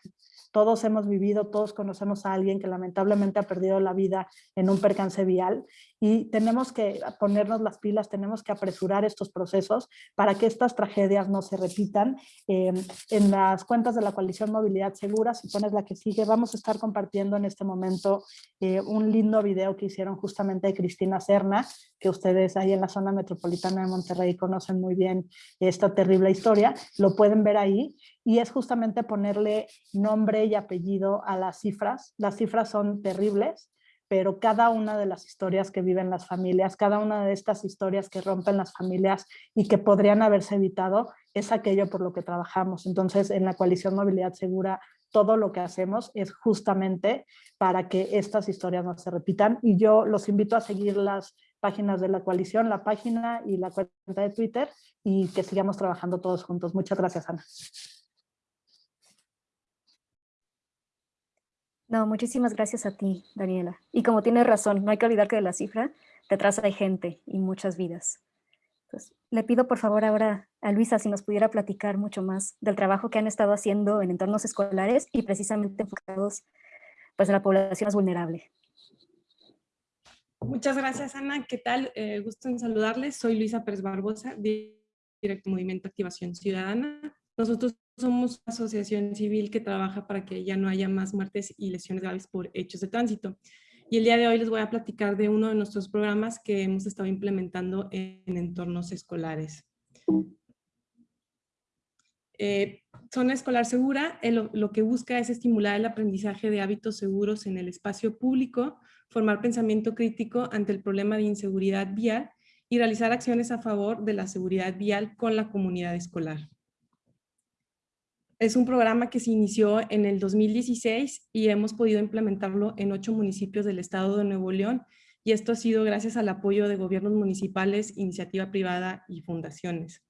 Todos hemos vivido, todos conocemos a alguien que lamentablemente ha perdido la vida en un percance vial y tenemos que ponernos las pilas, tenemos que apresurar estos procesos para que estas tragedias no se repitan. Eh, en las cuentas de la coalición Movilidad Segura, si pones la que sigue, vamos a estar compartiendo en este momento eh, un lindo video que hicieron justamente de Cristina Serna, que ustedes ahí en la zona metropolitana de Monterrey conocen muy bien esta terrible historia, lo pueden ver ahí y es justamente ponerle nombre y apellido a las cifras. Las cifras son terribles, pero cada una de las historias que viven las familias, cada una de estas historias que rompen las familias y que podrían haberse evitado, es aquello por lo que trabajamos. Entonces, en la coalición Movilidad Segura, todo lo que hacemos es justamente para que estas historias no se repitan y yo los invito a seguir las páginas de la coalición, la página y la cuenta de Twitter y que sigamos trabajando todos juntos. Muchas gracias, Ana. No, muchísimas gracias a ti, Daniela. Y como tienes razón, no hay que olvidar que de la cifra detrás hay gente y muchas vidas. le pido por favor ahora a Luisa si nos pudiera platicar mucho más del trabajo que han estado haciendo en entornos escolares y precisamente enfocados pues, en la población más vulnerable. Muchas gracias, Ana. ¿Qué tal? Eh, gusto en saludarles. Soy Luisa Pérez Barbosa, Directo Movimiento Activación Ciudadana. Nosotros somos una asociación civil que trabaja para que ya no haya más muertes y lesiones graves por hechos de tránsito. Y el día de hoy les voy a platicar de uno de nuestros programas que hemos estado implementando en entornos escolares. Eh, Zona Escolar Segura lo que busca es estimular el aprendizaje de hábitos seguros en el espacio público, formar pensamiento crítico ante el problema de inseguridad vial y realizar acciones a favor de la seguridad vial con la comunidad escolar. Es un programa que se inició en el 2016 y hemos podido implementarlo en ocho municipios del estado de Nuevo León y esto ha sido gracias al apoyo de gobiernos municipales, iniciativa privada y fundaciones.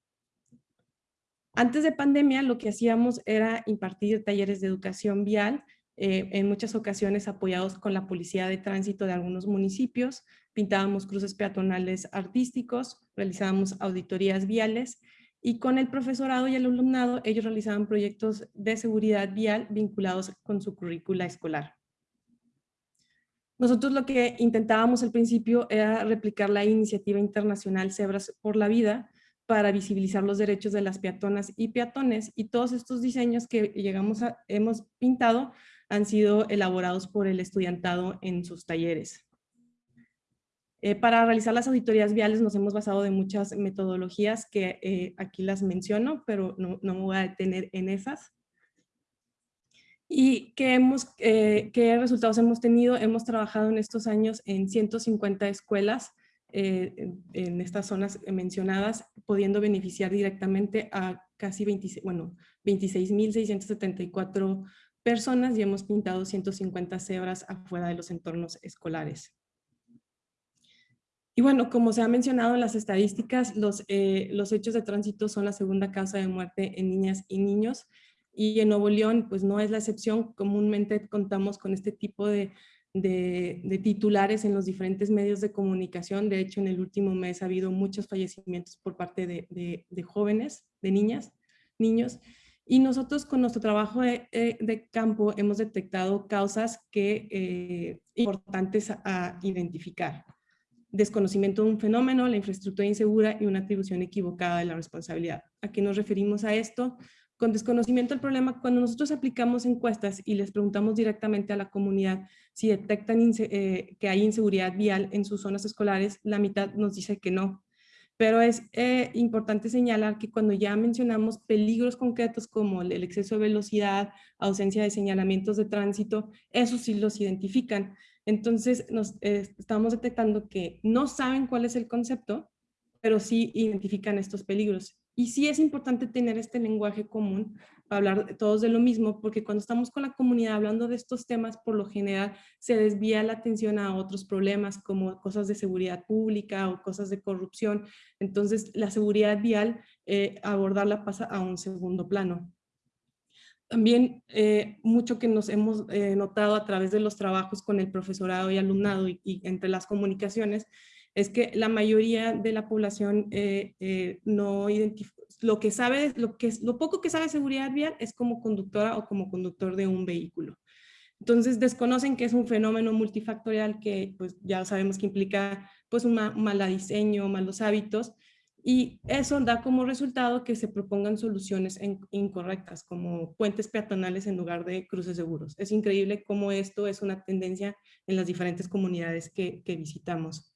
Antes de pandemia lo que hacíamos era impartir talleres de educación vial, eh, en muchas ocasiones apoyados con la policía de tránsito de algunos municipios, pintábamos cruces peatonales artísticos, realizábamos auditorías viales y con el profesorado y el alumnado ellos realizaban proyectos de seguridad vial vinculados con su currícula escolar. Nosotros lo que intentábamos al principio era replicar la iniciativa internacional Cebras por la Vida para visibilizar los derechos de las peatonas y peatones y todos estos diseños que llegamos a, hemos pintado han sido elaborados por el estudiantado en sus talleres. Eh, para realizar las auditorías viales nos hemos basado de muchas metodologías que eh, aquí las menciono, pero no, me voy a detener en esas. ¿Y qué, hemos, eh, resultados hemos tenido? Hemos trabajado en estos años en 150 escuelas en, estas zonas mencionadas, pudiendo beneficiar directamente a casi 26, bueno, 26.674 personas y hemos pintado 150 cebras afuera de los entornos escolares. Y bueno, como se ha mencionado en las estadísticas, los, eh, los hechos de tránsito son la segunda causa de muerte en niñas y niños. Y en Nuevo León, pues no es la excepción. Comúnmente contamos con este tipo de, de, titulares en los diferentes medios de comunicación. De hecho, en el último mes ha habido muchos fallecimientos por parte de, de jóvenes, de niñas, niños. Y nosotros con nuestro trabajo de, de campo hemos detectado causas que eh, importantes a identificar desconocimiento de un fenómeno, la infraestructura insegura y una atribución equivocada de la responsabilidad. ¿A qué nos referimos a esto? Con desconocimiento del problema, cuando nosotros aplicamos encuestas y les preguntamos directamente a la comunidad si detectan eh, que hay inseguridad vial en sus zonas escolares, la mitad nos dice que no. Pero es eh, importante señalar que cuando ya mencionamos peligros concretos como el exceso de velocidad, ausencia de señalamientos de tránsito, esos sí los identifican. Entonces, nos, eh, estamos detectando que no saben cuál es el concepto, pero sí identifican estos peligros. Y sí es importante tener este lenguaje común para hablar todos de lo mismo, porque cuando estamos con la comunidad hablando de estos temas, por lo general se desvía la atención a otros problemas como cosas de seguridad pública o cosas de corrupción. Entonces, la seguridad vial, eh, abordarla pasa a un segundo plano. También eh, mucho que nos hemos eh, notado a través de los trabajos con el profesorado y alumnado y, entre las comunicaciones es que la mayoría de la población eh, no identifica, lo que sabe, lo, que, lo poco que sabe seguridad vial es como conductora o como conductor de un vehículo. Entonces desconocen que es un fenómeno multifactorial que pues ya sabemos que implica pues un mal diseño, malos hábitos y eso da como resultado que se propongan soluciones incorrectas, como puentes peatonales en lugar de cruces seguros. Es increíble cómo esto es una tendencia en las diferentes comunidades que, visitamos.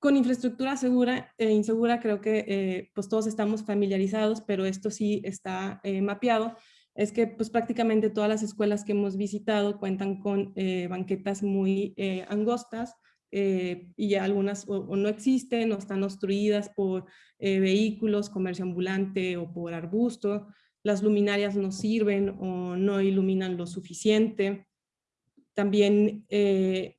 Con infraestructura segura e insegura creo que eh, pues todos estamos familiarizados, pero esto sí está eh, mapeado. Es que pues prácticamente todas las escuelas que hemos visitado cuentan con eh, banquetas muy angostas, eh, y algunas o, no existen o están obstruidas por eh, vehículos, comercio ambulante o por arbusto. Las luminarias no sirven o no iluminan lo suficiente. También eh,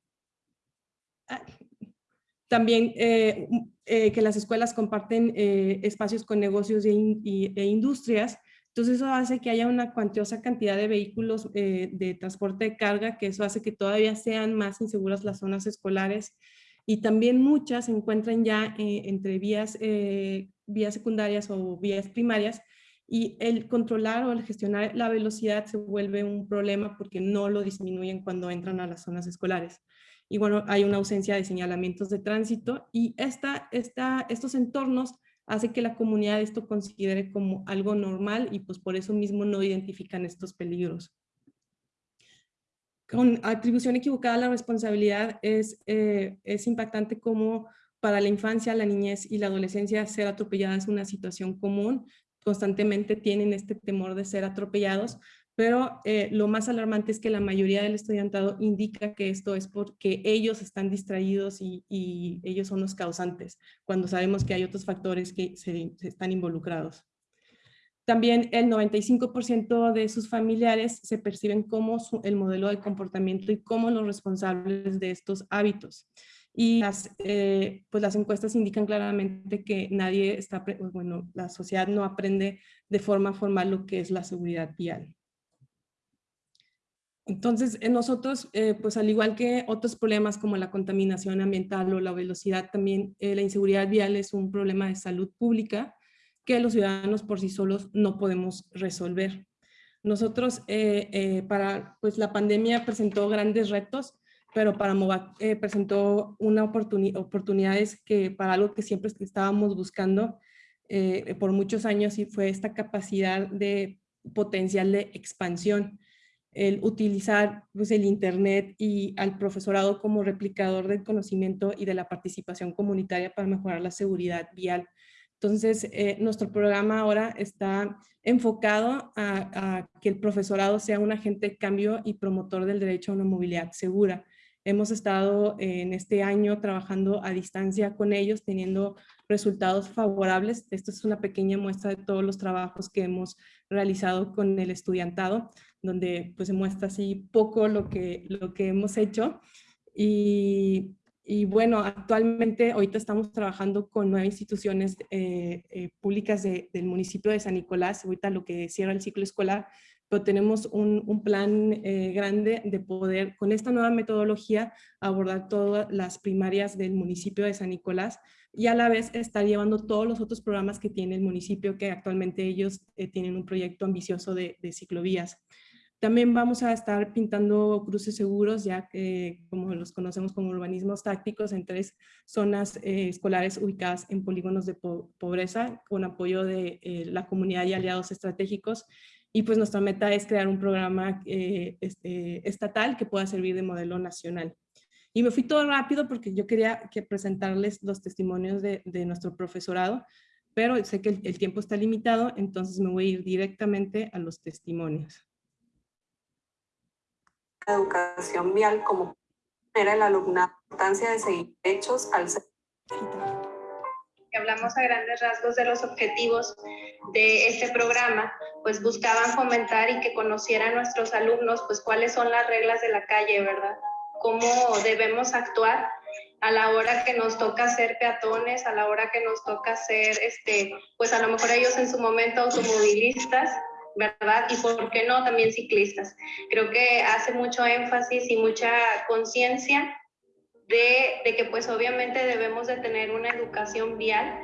También eh, que las escuelas comparten espacios con negocios e, e, industrias. Entonces eso hace que haya una cuantiosa cantidad de vehículos de transporte de carga, que eso hace que todavía sean más inseguras las zonas escolares y también muchas se encuentran ya entre vías, vías secundarias o vías primarias y el controlar o el gestionar la velocidad se vuelve un problema porque no lo disminuyen cuando entran a las zonas escolares. Y bueno, hay una ausencia de señalamientos de tránsito y esta, esta, estos entornos hace que la comunidad esto considere como algo normal y pues por eso mismo no identifican estos peligros. Con atribución equivocada a la responsabilidad es, eh, es impactante como para la infancia, la niñez y la adolescencia ser atropellada es una situación común, constantemente tienen este temor de ser atropellados, pero eh, lo más alarmante es que la mayoría del estudiantado indica que esto es porque ellos están distraídos y, ellos son los causantes, cuando sabemos que hay otros factores que se, están involucrados. También el 95% de sus familiares se perciben como el modelo de comportamiento y como los responsables de estos hábitos y las, eh, pues las encuestas indican claramente que nadie está, bueno, la sociedad no aprende de forma formal lo que es la seguridad vial. Entonces, en nosotros, eh, pues al igual que otros problemas como la contaminación ambiental o la velocidad, también eh, la inseguridad vial es un problema de salud pública que los ciudadanos por sí solos no podemos resolver. Nosotros, para, pues la pandemia presentó grandes retos, pero para MOVAC eh, presentó una oportunidad, oportunidades que para algo que siempre estábamos buscando eh, por muchos años y fue esta capacidad de potencial de expansión, el utilizar pues, el internet y al profesorado como replicador del conocimiento y de la participación comunitaria para mejorar la seguridad vial. Entonces, eh, nuestro programa ahora está enfocado a, a, que el profesorado sea un agente de cambio y promotor del derecho a una movilidad segura. Hemos estado en este año trabajando a distancia con ellos, teniendo resultados favorables. Esto es una pequeña muestra de todos los trabajos que hemos realizado con el estudiantado, donde pues se muestra así poco lo que, lo que hemos hecho. Y, y bueno, actualmente ahorita estamos trabajando con nueve instituciones eh, eh, públicas del municipio de San Nicolás, ahorita lo que cierra el ciclo escolar, pero tenemos un, plan eh, grande de poder, con esta nueva metodología, abordar todas las primarias del municipio de San Nicolás y a la vez estar llevando todos los otros programas que tiene el municipio, que actualmente ellos eh, tienen un proyecto ambicioso de, ciclovías. También vamos a estar pintando cruces seguros, ya que como los conocemos como urbanismos tácticos, en tres zonas eh, escolares ubicadas en polígonos de pobreza, con apoyo de la comunidad y aliados estratégicos y pues nuestra meta es crear un programa eh, este, estatal que pueda servir de modelo nacional. Y me fui todo rápido porque yo quería que presentarles los testimonios de, de nuestro profesorado, pero sé que el, tiempo está limitado, entonces me voy a ir directamente a los testimonios. Educación vial como era el alumnado, importancia de seguir hechos al ser hablamos a grandes rasgos de los objetivos de este programa, pues buscaban fomentar y que conocieran nuestros alumnos, pues cuáles son las reglas de la calle, ¿verdad? Cómo debemos actuar a la hora que nos toca ser peatones, a la hora que nos toca ser, este, pues a lo mejor ellos en su momento automovilistas, ¿verdad? Y por qué no también ciclistas. Creo que hace mucho énfasis y mucha conciencia de, que pues obviamente debemos de tener una educación vial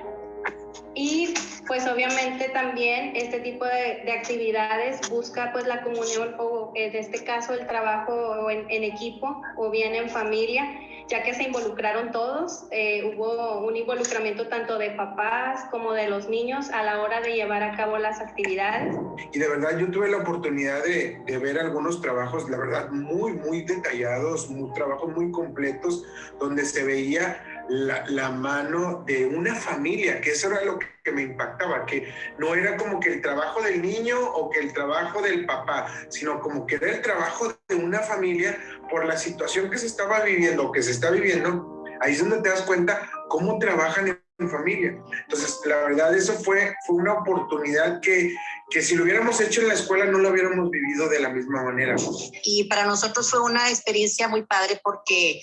y pues obviamente también este tipo de, actividades busca pues la comunión o en este caso el trabajo en, en equipo o bien en familia ya que se involucraron todos, eh, hubo un involucramiento tanto de papás como de los niños a la hora de llevar a cabo las actividades. Y de verdad yo tuve la oportunidad de, ver algunos trabajos, la verdad, muy, muy detallados, muy, trabajos muy completos, donde se veía la, la, mano de una familia, que eso era lo que me impactaba, que no era como que el trabajo del niño o que el trabajo del papá, sino como que era el trabajo de una familia por la situación que se estaba viviendo, que se está viviendo, ahí es donde te das cuenta cómo trabajan en familia. Entonces, la verdad, eso fue, fue una oportunidad que, que si lo hubiéramos hecho en la escuela no lo hubiéramos vivido de la misma manera. Y para nosotros fue una experiencia muy padre porque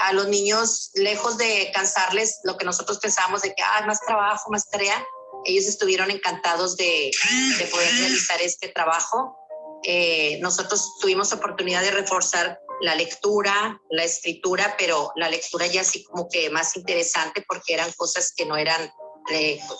a los niños, lejos de cansarles lo que nosotros pensábamos de que, ah, más trabajo, más tarea, ellos estuvieron encantados de, de poder realizar este trabajo. Eh, nosotros tuvimos oportunidad de reforzar la lectura, la escritura, pero la lectura ya así como que más interesante porque eran cosas que no eran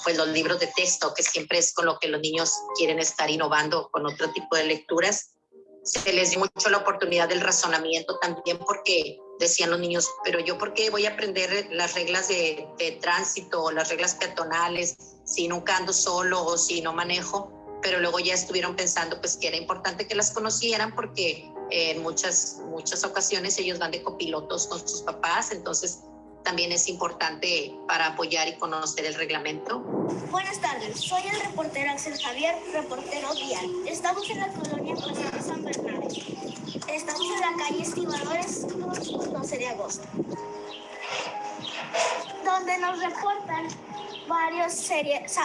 pues los libros de texto, que siempre es con lo que los niños quieren estar innovando con otro tipo de lecturas. Se les dio mucho la oportunidad del razonamiento también porque decían los niños, pero yo por qué voy a aprender las reglas de, de tránsito, las reglas peatonales, si nunca ando solo o si no manejo, pero luego ya estuvieron pensando pues que era importante que las conocieran porque en muchas, muchas ocasiones ellos van de copilotos con sus papás, entonces también es importante para apoyar y conocer el reglamento. Buenas tardes, soy el reportero Axel Javier, reportero vial. Estamos en la colonia Paseo San Bernardo. Estamos en la calle Estibadores, 12 de agosto, donde nos reportan varias series,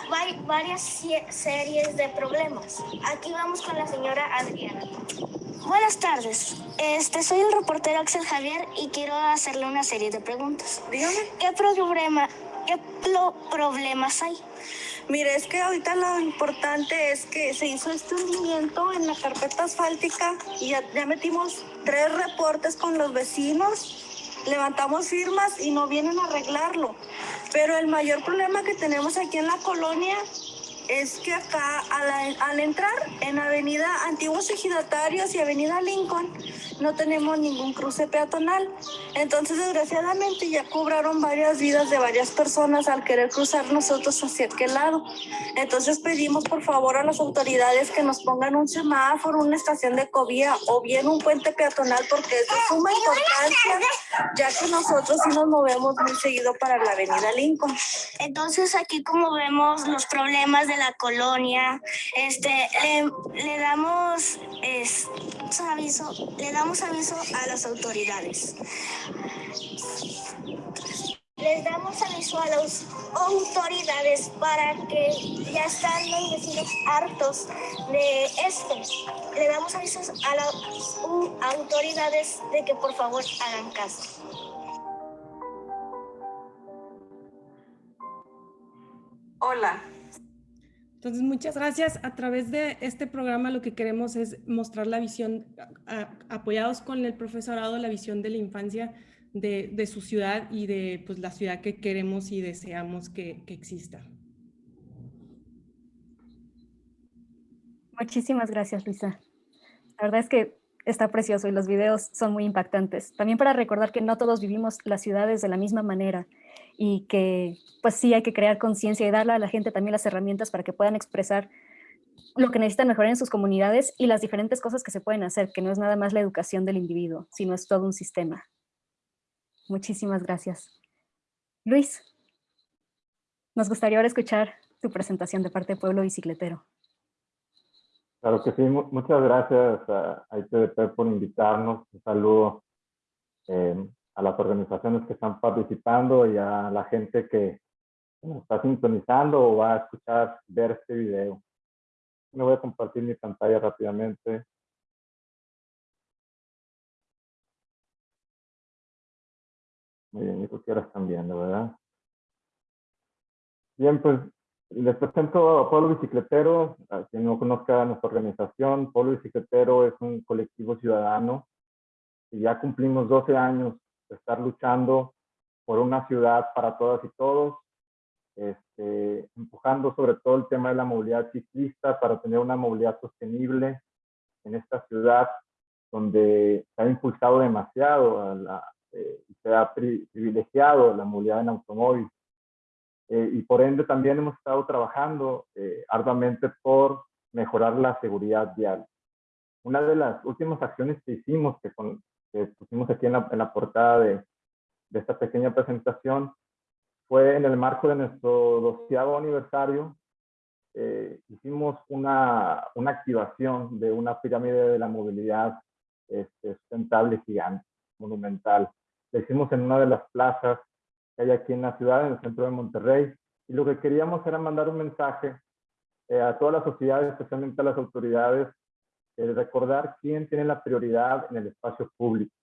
varias series de problemas. Aquí vamos con la señora Adriana. Buenas tardes. Este, soy el reportero Axel Javier y quiero hacerle una serie de preguntas. Dígame. ¿Qué, problema, qué problemas hay? Mire, es que ahorita lo importante es que se hizo este hundimiento en la carpeta asfáltica y ya, ya metimos tres reportes con los vecinos, levantamos firmas y no vienen a arreglarlo. Pero el mayor problema que tenemos aquí en la colonia es que acá al, al, entrar en Avenida Antiguos Ejidatarios y Avenida Lincoln no tenemos ningún cruce peatonal. Entonces, desgraciadamente, ya cobraron varias vidas de varias personas al querer cruzar nosotros hacia aquel lado. Entonces, pedimos por favor a las autoridades que nos pongan un semáforo, una estación de cobía o bien un puente peatonal porque es de suma importancia, ya que nosotros sí nos movemos muy seguido para la Avenida Lincoln. Entonces, aquí como vemos los problemas de la colonia, este, le, damos es, aviso, le damos aviso a las autoridades. Les damos aviso a las autoridades para que ya están los vecinos hartos de esto. Le damos avisos a las autoridades de que por favor hagan caso. Hola, entonces, muchas gracias. A través de este programa lo que queremos es mostrar la visión, apoyados con el profesorado, la visión de la infancia de, su ciudad y de pues, la ciudad que queremos y deseamos que, que exista. Muchísimas gracias, Luisa. La verdad es que está precioso y los videos son muy impactantes. También para recordar que no todos vivimos las ciudades de la misma manera y que pues sí hay que crear conciencia y darle a la gente también las herramientas para que puedan expresar lo que necesitan mejorar en sus comunidades y las diferentes cosas que se pueden hacer, que no es nada más la educación del individuo, sino es todo un sistema. Muchísimas gracias. Luis, nos gustaría ahora escuchar tu presentación de parte de Pueblo Bicicletero. Claro que sí, muchas gracias a, ITDP por invitarnos. Un saludo eh, a las organizaciones que están participando y a la gente que está sintonizando o va a escuchar, ver este video. Me voy a compartir mi pantalla rápidamente. Muy bien, eso que ahora están viendo, ¿verdad? Bien, pues les presento a Pueblo Bicicletero. A quien no conozca nuestra organización, Pueblo Bicicletero es un colectivo ciudadano y ya cumplimos 12 años estar luchando por una ciudad para todas y todos, este, empujando sobre todo el tema de la movilidad ciclista para tener una movilidad sostenible en esta ciudad donde se ha impulsado demasiado la, eh, se ha privilegiado la movilidad en automóvil. Eh, y por ende también hemos estado trabajando eh, arduamente por mejorar la seguridad vial. Una de las últimas acciones que hicimos, que, con, que pusimos aquí en la, en la portada de, de, esta pequeña presentación fue en el marco de nuestro doceavo aniversario. Eh, hicimos una, una, activación de una pirámide de la movilidad este, sustentable gigante, monumental. Lo hicimos en una de las plazas que hay aquí en la ciudad, en el centro de Monterrey. Y lo que queríamos era mandar un mensaje eh, a toda la sociedad, especialmente a las autoridades, recordar quién tiene la prioridad en el espacio público.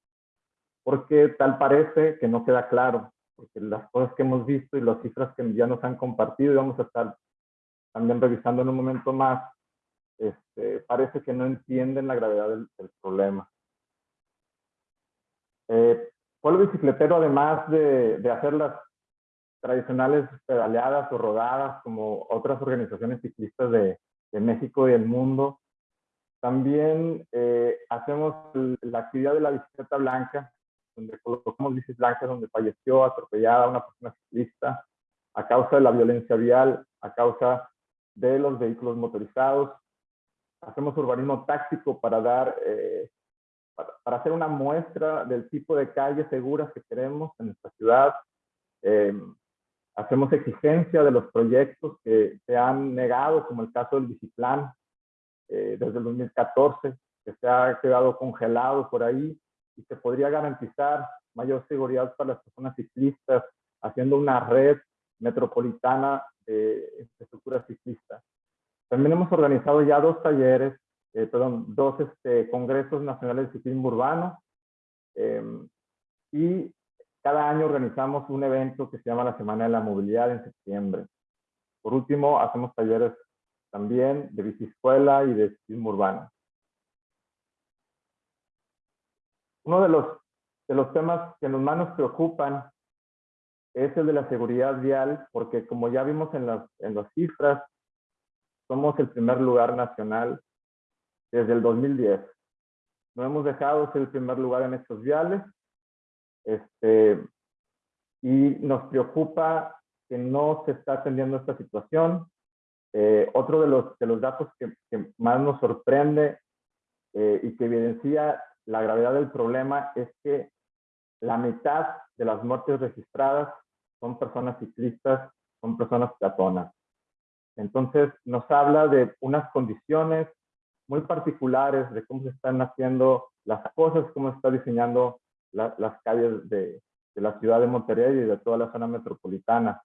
porque tal parece que no queda claro, porque las cosas que hemos visto y las cifras que ya nos han compartido y vamos a estar también revisando en un momento más, este, parece que no entienden la gravedad del, problema. Eh, Pueblo Bicicletero, además de, de hacer las tradicionales pedaleadas o rodadas como otras organizaciones ciclistas de, de México y el mundo, también eh, hacemos la actividad de la bicicleta blanca, donde colocamos bicis blancas donde falleció atropellada una persona ciclista a causa de la violencia vial, a causa de los vehículos motorizados. Hacemos urbanismo táctico para dar, eh, para, hacer una muestra del tipo de calles seguras que queremos en nuestra ciudad. Eh, hacemos exigencia de los proyectos que se han negado, como el caso del Biciplan, eh, desde el 2014, que se ha quedado congelado por ahí y se podría garantizar mayor seguridad para las personas ciclistas, haciendo una red metropolitana de infraestructura ciclista. También hemos organizado ya dos talleres, eh, perdón, dos este, congresos nacionales de ciclismo urbano em, y cada año organizamos un evento que se llama la Semana de la Movilidad en septiembre. Por último, hacemos talleres también de biciescuela y de ciclismo urbano. Uno de los, de los temas que más nos preocupan es el de la seguridad vial, porque como ya vimos en las, en las cifras, somos el primer lugar nacional desde el 2010. No hemos dejado de ser el primer lugar en estos viales. Este, y nos preocupa que no se está atendiendo esta situación. Eh, otro de los, de los datos que, más nos sorprende eh, y que evidencia la gravedad del problema es que la mitad de las muertes registradas son personas ciclistas, son personas peatonas. Entonces nos habla de unas condiciones muy particulares de cómo se están haciendo las cosas, cómo se está diseñando las calles de, de la ciudad de Monterrey y de toda la zona metropolitana.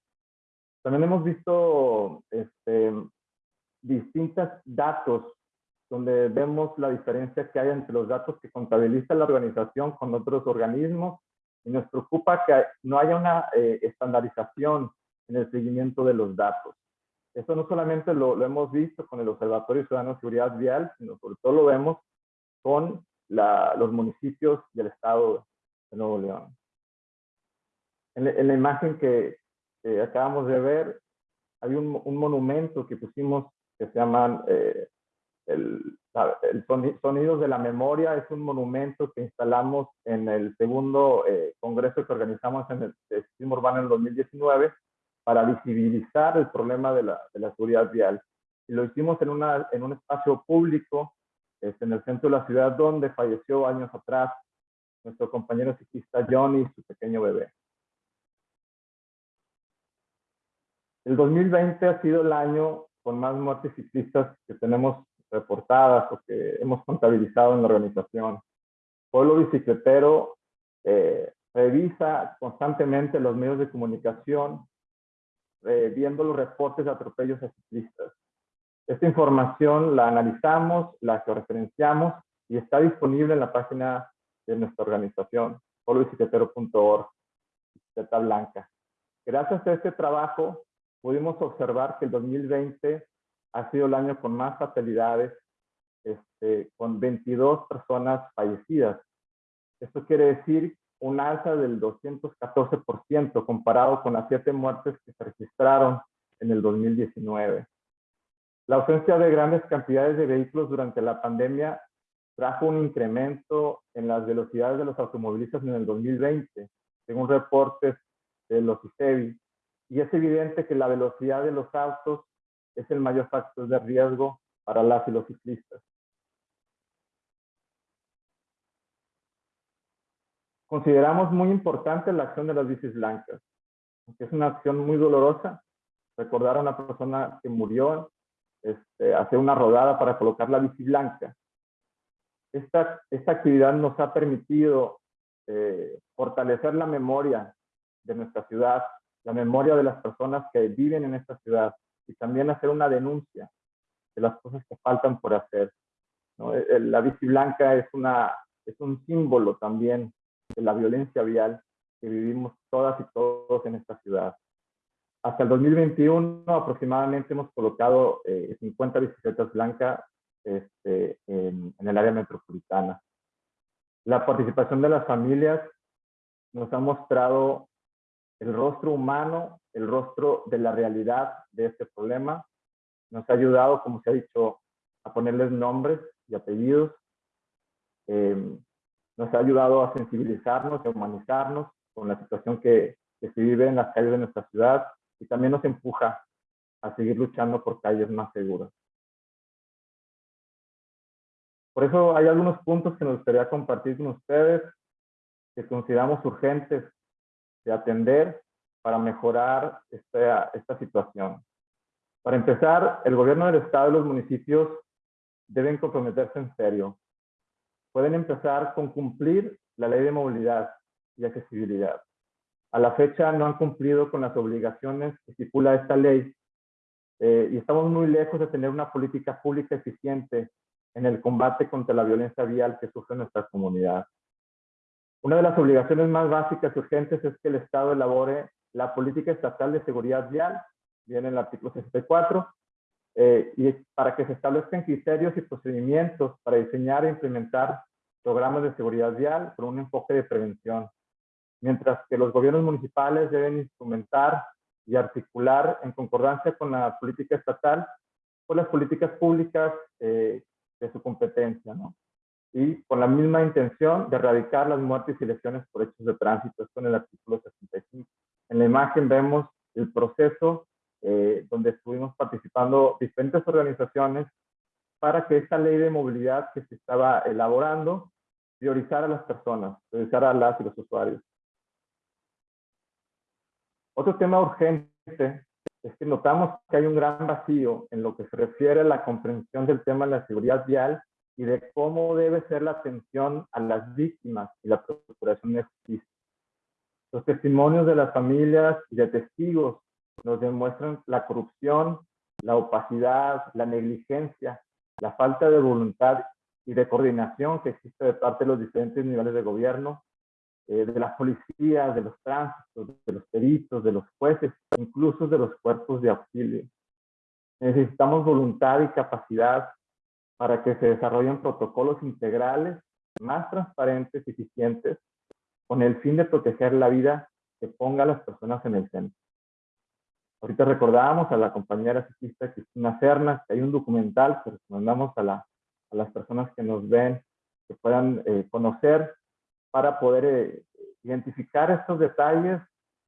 También hemos visto este, distintos datos donde vemos la diferencia que hay entre los datos que contabiliza la organización con otros organismos y nos preocupa que no haya una eh, estandarización en el seguimiento de los datos. Eso no solamente lo, lo, hemos visto con el Observatorio Ciudadano de Seguridad Vial, sino sobre todo lo vemos con la, los municipios y el Estado de Nuevo León. En, en la imagen que, que acabamos de ver, hay un, un, monumento que pusimos que se llama eh, el, el, Sonidos de la Memoria, es un monumento que instalamos en el segundo eh, congreso que organizamos en el Sistema Urbano en el 2019 para visibilizar el problema de la, de la seguridad vial. Y lo hicimos en, una, en un espacio público, este, en el centro de la ciudad, donde falleció años atrás nuestro compañero ciclista Johnny y su pequeño bebé. El 2020 ha sido el año con más muertes ciclistas que tenemos reportadas o que hemos contabilizado en la organización. Pueblo Bicicletero eh, revisa constantemente los medios de comunicación, eh, viendo los reportes de atropellos a ciclistas. Esta información la analizamos, la referenciamos y está disponible en la página de nuestra organización, pueblobicicletero.org, bicicleta blanca. Gracias a este trabajo, pudimos observar que el 2020 ha sido el año con más fatalidades, este, con 22 personas fallecidas. Esto quiere decir un alza del 214% comparado con las siete muertes que se registraron en el 2019. La ausencia de grandes cantidades de vehículos durante la pandemia trajo un incremento en las velocidades de los automovilistas en el 2020, según reportes de los ICEBI. Y es evidente que la velocidad de los autos es el mayor factor de riesgo para las y los ciclistas. Consideramos muy importante la acción de las bicis blancas, que es una acción muy dolorosa. Recordar a una persona que murió, este, hacer una rodada para colocar la bici blanca. Esta, esta actividad nos ha permitido eh, fortalecer la memoria de nuestra ciudad, la memoria de las personas que viven en esta ciudad, y también hacer una denuncia de las cosas que faltan por hacer. ¿no? La bici blanca es, una, es un símbolo también de la violencia vial que vivimos todas y todos en esta ciudad. Hasta el 2021 aproximadamente hemos colocado 50 eh, bicicletas blancas este, en, en el área metropolitana. La participación de las familias nos ha mostrado el rostro humano, el rostro de la realidad de este problema. Nos ha ayudado, como se ha dicho, a ponerles nombres y apellidos. Eh, nos ha ayudado a sensibilizarnos, a humanizarnos con la situación que, que se vive en las calles de nuestra ciudad y también nos empuja a seguir luchando por calles más seguras. Por eso hay algunos puntos que nos gustaría compartir con ustedes que consideramos urgentes de atender para mejorar esta, esta situación. Para empezar, el gobierno del estado y los municipios deben comprometerse en serio. Pueden empezar con cumplir la ley de movilidad y accesibilidad. A la fecha no han cumplido con las obligaciones que estipula esta ley eh, y estamos muy lejos de tener una política pública eficiente en el combate contra la violencia vial que sufre nuestra comunidad. Una de las obligaciones más básicas y urgentes es que el Estado elabore la política estatal de seguridad vial, viene en el artículo 64, eh, y para que se establezcan criterios y procedimientos para diseñar e implementar programas de seguridad vial con un enfoque de prevención, mientras que los gobiernos municipales deben instrumentar y articular en concordancia con la política estatal con las políticas públicas eh, de su competencia, ¿no? Y con la misma intención de erradicar las muertes y lesiones por hechos de tránsito, esto en el artículo 65. En la imagen vemos el proceso eh, donde estuvimos participando diferentes organizaciones para que esta ley de movilidad que se estaba elaborando priorizara a las personas, priorizara a las y los usuarios. Otro tema urgente es que notamos que hay un gran vacío en lo que se refiere a la comprensión del tema de la seguridad vial y de cómo debe ser la atención a las víctimas y la procuración de justicia. Los testimonios de las familias y de testigos nos demuestran la corrupción, la opacidad, la negligencia, la falta de voluntad y de coordinación que existe de parte de los diferentes niveles de gobierno eh, de las policías, de los tránsitos, de los peritos, de los jueces, incluso de los cuerpos de auxilio. Necesitamos voluntad y capacidad para que se desarrollen protocolos integrales más transparentes y eficientes con el fin de proteger la vida que ponga a las personas en el centro. Ahorita recordábamos a la compañera ciclista Cristina Cernas que hay un documental que recomendamos a, la, a las personas que nos ven que puedan eh, conocer para poder eh, identificar estos detalles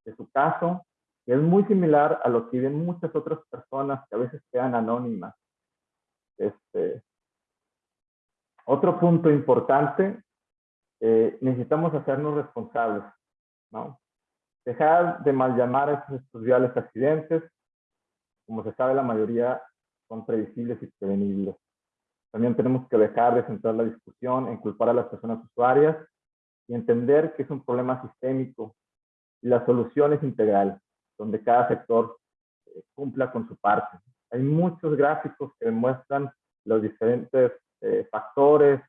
de su caso, que es muy similar a lo que viven muchas otras personas que a veces quedan anónimas. Este, otro punto importante, eh, necesitamos hacernos responsables, ¿no? Dejar de mal llamar a estos viales accidentes, como se sabe la mayoría son previsibles y prevenibles. También tenemos que dejar de centrar la discusión en culpar a las personas usuarias y entender que es un problema sistémico y la solución es integral, donde cada sector eh, cumpla con su parte. Hay muchos gráficos que demuestran los diferentes eh, factores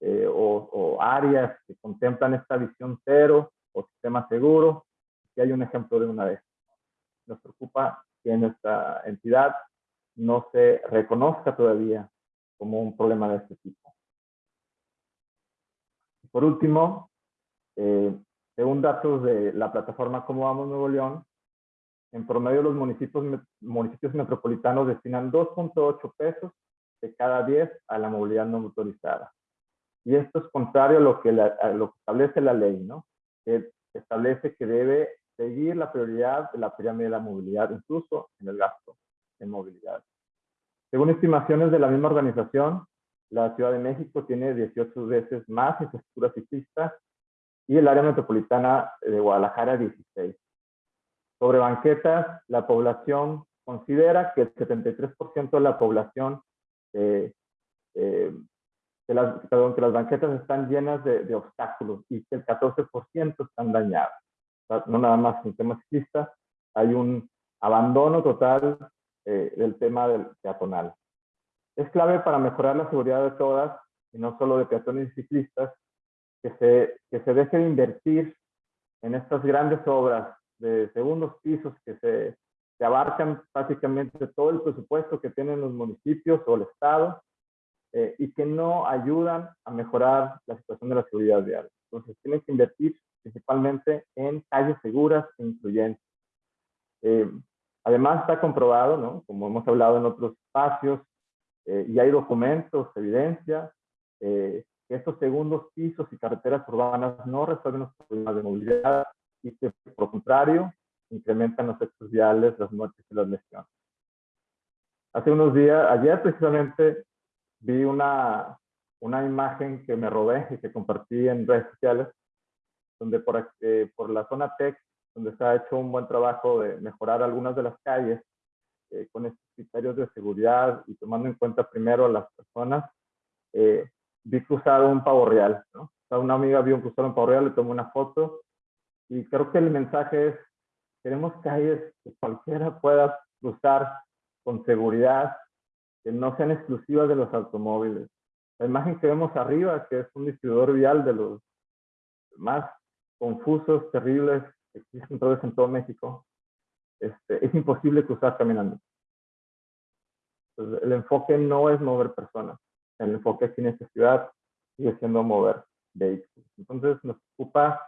eh, o, o, áreas que contemplan esta visión cero o sistema seguro. Y hay un ejemplo de una vez. Nos preocupa que nuestra entidad no se reconozca todavía como un problema de este tipo. Por último, eh, según datos de la plataforma Cómo Vamos Nuevo León, en promedio los municipios, municipios metropolitanos destinan 2.8 pesos de cada 10 a la movilidad no motorizada. Y esto es contrario a lo que, a lo que establece la ley, ¿no? Que establece que debe seguir la prioridad de la pirámide de la movilidad, incluso en el gasto en movilidad. Según estimaciones de la misma organización, la Ciudad de México tiene 18 veces más infraestructura ciclista y el área metropolitana de Guadalajara 16. Sobre banquetas, la población considera que el 73% de la población, eh, eh, que, las, perdón, que las banquetas están llenas de, de obstáculos y que el 14% están dañadas. no nada más en tema ciclista, hay un abandono total eh, del tema del peatonal. Es clave para mejorar la seguridad de todas, y no solo de peatones y ciclistas, que se, que se deje de invertir en estas grandes obras de segundos pisos que se que abarcan básicamente todo el presupuesto que tienen los municipios o el Estado eh, y que no ayudan a mejorar la situación de la seguridad vial. Entonces, tienen que invertir principalmente en calles seguras e incluyentes. Eh, además, está comprobado, ¿no? como hemos hablado en otros espacios, eh, y hay documentos, evidencia, que estos segundos pisos y carreteras urbanas no resuelven los problemas de movilidad y que, por contrario, incrementan los hechos viales, las muertes y las lesiones. Hace unos días, ayer precisamente, vi una, una imagen que me robé y que compartí en redes sociales, donde por, eh, por la zona TEC, donde se ha hecho un buen trabajo de mejorar algunas de las calles eh, con estos criterios de seguridad y tomando en cuenta primero a las personas, eh, vi cruzar un pavo real. ¿no? O sea, una amiga vio cruzar un pavo real, le tomó una foto y creo que el mensaje es Queremos calles que cualquiera pueda cruzar con seguridad, que no sean exclusivas de los automóviles. La imagen que vemos arriba, que es un distribuidor vial de los más confusos, terribles que existen todos en todo México, este, es imposible cruzar caminando. el enfoque no es mover personas. El enfoque aquí en esta ciudad sigue siendo mover vehículos. Entonces nos ocupa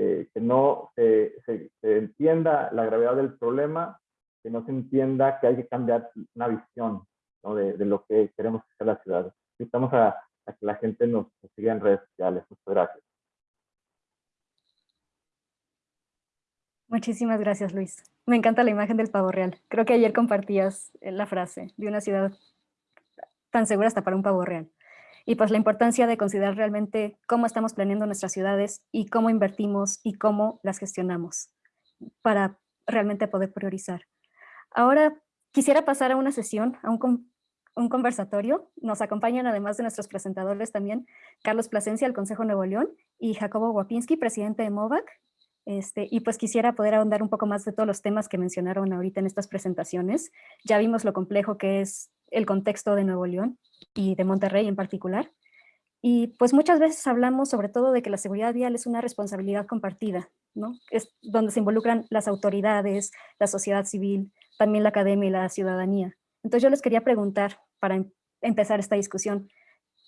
eh, que no se, entienda la gravedad del problema, que no se entienda que hay que cambiar una visión de, lo que queremos que sea la ciudad. Invitamos a, que la gente nos, siga en redes sociales. Muchas gracias. Muchísimas gracias, Luis. Me encanta la imagen del pavo real. Creo que ayer compartías eh, la frase de una ciudad tan segura hasta para un pavo real y pues la importancia de considerar realmente cómo estamos planeando nuestras ciudades y cómo invertimos y cómo las gestionamos para realmente poder priorizar. Ahora quisiera pasar a una sesión, a un, un conversatorio. Nos acompañan además de nuestros presentadores también Carlos Plasencia del Consejo Nuevo León y Jacobo Wapinski, presidente de MOVAC. Este, y pues quisiera poder ahondar un poco más de todos los temas que mencionaron ahorita en estas presentaciones. Ya vimos lo complejo que es el contexto de Nuevo León y de Monterrey en particular. Y pues muchas veces hablamos sobre todo de que la seguridad vial es una responsabilidad compartida, ¿no? Es donde se involucran las autoridades, la sociedad civil, también la academia y la ciudadanía. Entonces yo les quería preguntar, para em-, empezar esta discusión,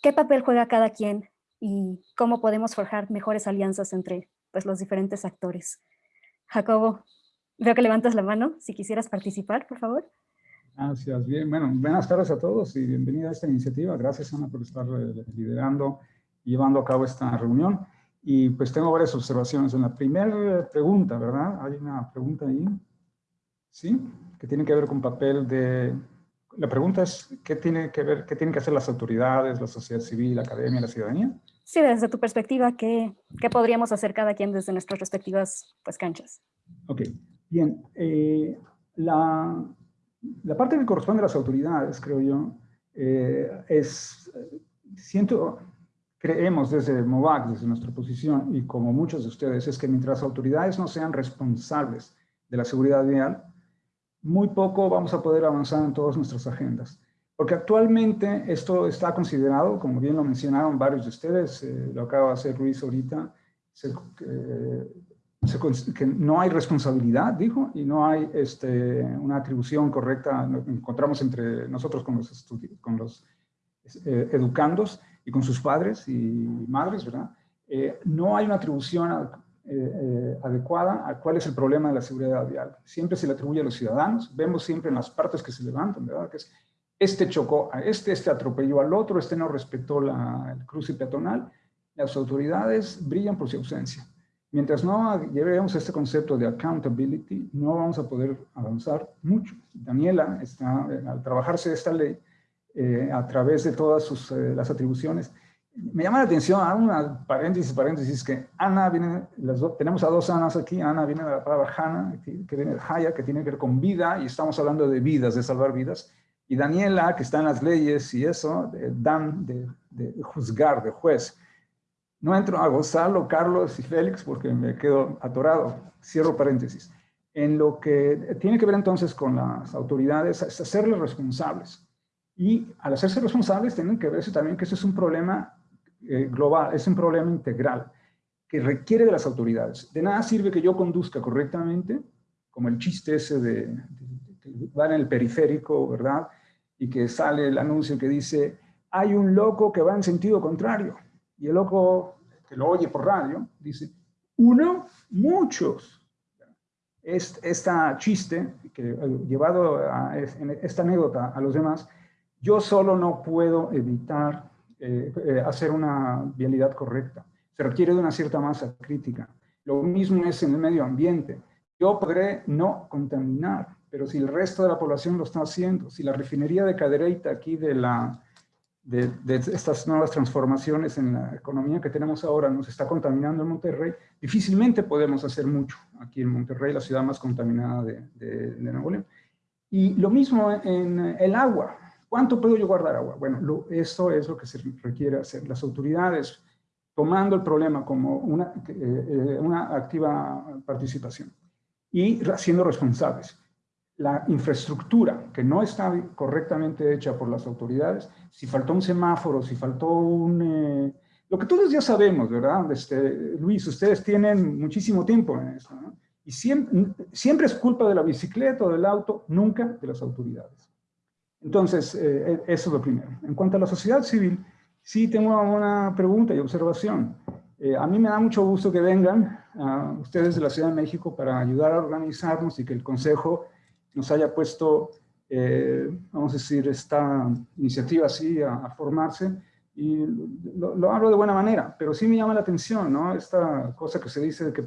¿qué papel juega cada quien y cómo podemos forjar mejores alianzas entre pues, los diferentes actores? Jacobo, veo que levantas la mano, si quisieras participar, por favor. Gracias. Bien, bueno, buenas tardes a todos y bienvenida a esta iniciativa. Gracias, Ana, por estar eh, liderando y llevando a cabo esta reunión. Y pues tengo varias observaciones. En la primera pregunta, ¿verdad? Hay una pregunta ahí, ¿sí? Que tiene que ver con papel de... La pregunta es, ¿qué tiene que ver, qué tienen que hacer las autoridades, la sociedad civil, la academia, la ciudadanía? Sí, desde tu perspectiva, ¿qué, qué podríamos hacer cada quien desde nuestras respectivas pues, canchas? Ok, bien. Eh, la, la parte que corresponde a las autoridades, creo yo, eh, es, siento, creemos desde MOVAC, desde nuestra posición, y como muchos de ustedes, es que mientras las autoridades no sean responsables de la seguridad vial, muy poco vamos a poder avanzar en todas nuestras agendas. Porque actualmente esto está considerado, como bien lo mencionaron varios de ustedes, eh, lo acaba de hacer Luis ahorita, eh, que no hay responsabilidad, dijo, y no hay este, una atribución correcta, encontramos entre nosotros con los, con los eh, educandos y con sus padres y madres, ¿verdad? Eh, no hay una atribución eh, adecuada a cuál es el problema de la seguridad vial. Siempre se le atribuye a los ciudadanos, vemos siempre en las partes que se levantan, ¿verdad? Que es, este chocó a este, este atropelló al otro, este no respetó la, el cruce peatonal. Las autoridades brillan por su ausencia. Mientras no llevemos este concepto de accountability, no vamos a poder avanzar mucho. Daniela está, eh, al trabajarse esta ley, eh, a través de todas sus, eh, las atribuciones, me llama la atención, a una paréntesis, paréntesis, que Ana viene, las tenemos a dos Anas aquí, Ana viene de la palabra Hana, que viene de Haya, que tiene que ver con vida, y estamos hablando de vidas, de salvar vidas, y Daniela, que está en las leyes y eso, Dan, de juzgar, de juez. No entro a Gonzalo, Carlos y Félix porque me quedo atorado. Cierro paréntesis. En lo que tiene que ver entonces con las autoridades, es hacerles responsables. Y al hacerse responsables tienen que verse también que ese es un problema eh, global, es un problema integral que requiere de las autoridades. De nada sirve que yo conduzca correctamente, como el chiste ese de, que va en el periférico, ¿verdad? Y que sale el anuncio que dice, hay un loco que va en sentido contrario. Y el loco, que lo oye por radio, dice, uno, muchos. Esta chiste, que eh, llevado a esta anécdota a los demás, yo solo no puedo evitar eh, eh, hacer una vialidad correcta. Se requiere de una cierta masa crítica. Lo mismo es en el medio ambiente. Yo podré no contaminar, pero si el resto de la población lo está haciendo, si la refinería de Cadereyta aquí de, la, de, de, estas nuevas transformaciones en la economía que tenemos ahora nos está contaminando en Monterrey, difícilmente podemos hacer mucho aquí en Monterrey, la ciudad más contaminada de, de Nuevo León. Y lo mismo en el agua. ¿Cuánto puedo yo guardar agua? Bueno, lo, eso es lo que se requiere hacer. Las autoridades tomando el problema como una, eh, eh, una activa participación y siendo responsables. La infraestructura que no está correctamente hecha por las autoridades, si faltó un semáforo, si faltó un... Eh, lo que todos ya sabemos, ¿verdad? Este, Luis, ustedes tienen muchísimo tiempo en esto, ¿no? Y siempre, siempre es culpa de la bicicleta o del auto, nunca de las autoridades. Entonces, eh, e, eso es lo primero. En cuanto a la sociedad civil, sí tengo una pregunta y observación. Eh, a mí me da mucho gusto que vengan a ustedes de la Ciudad de México para ayudar a organizarnos y que el Consejo nos haya puesto, eh, vamos a decir, esta iniciativa así a, formarse. Y lo, hablo de buena manera, pero sí me llama la atención, ¿no? Esta cosa que se dice de que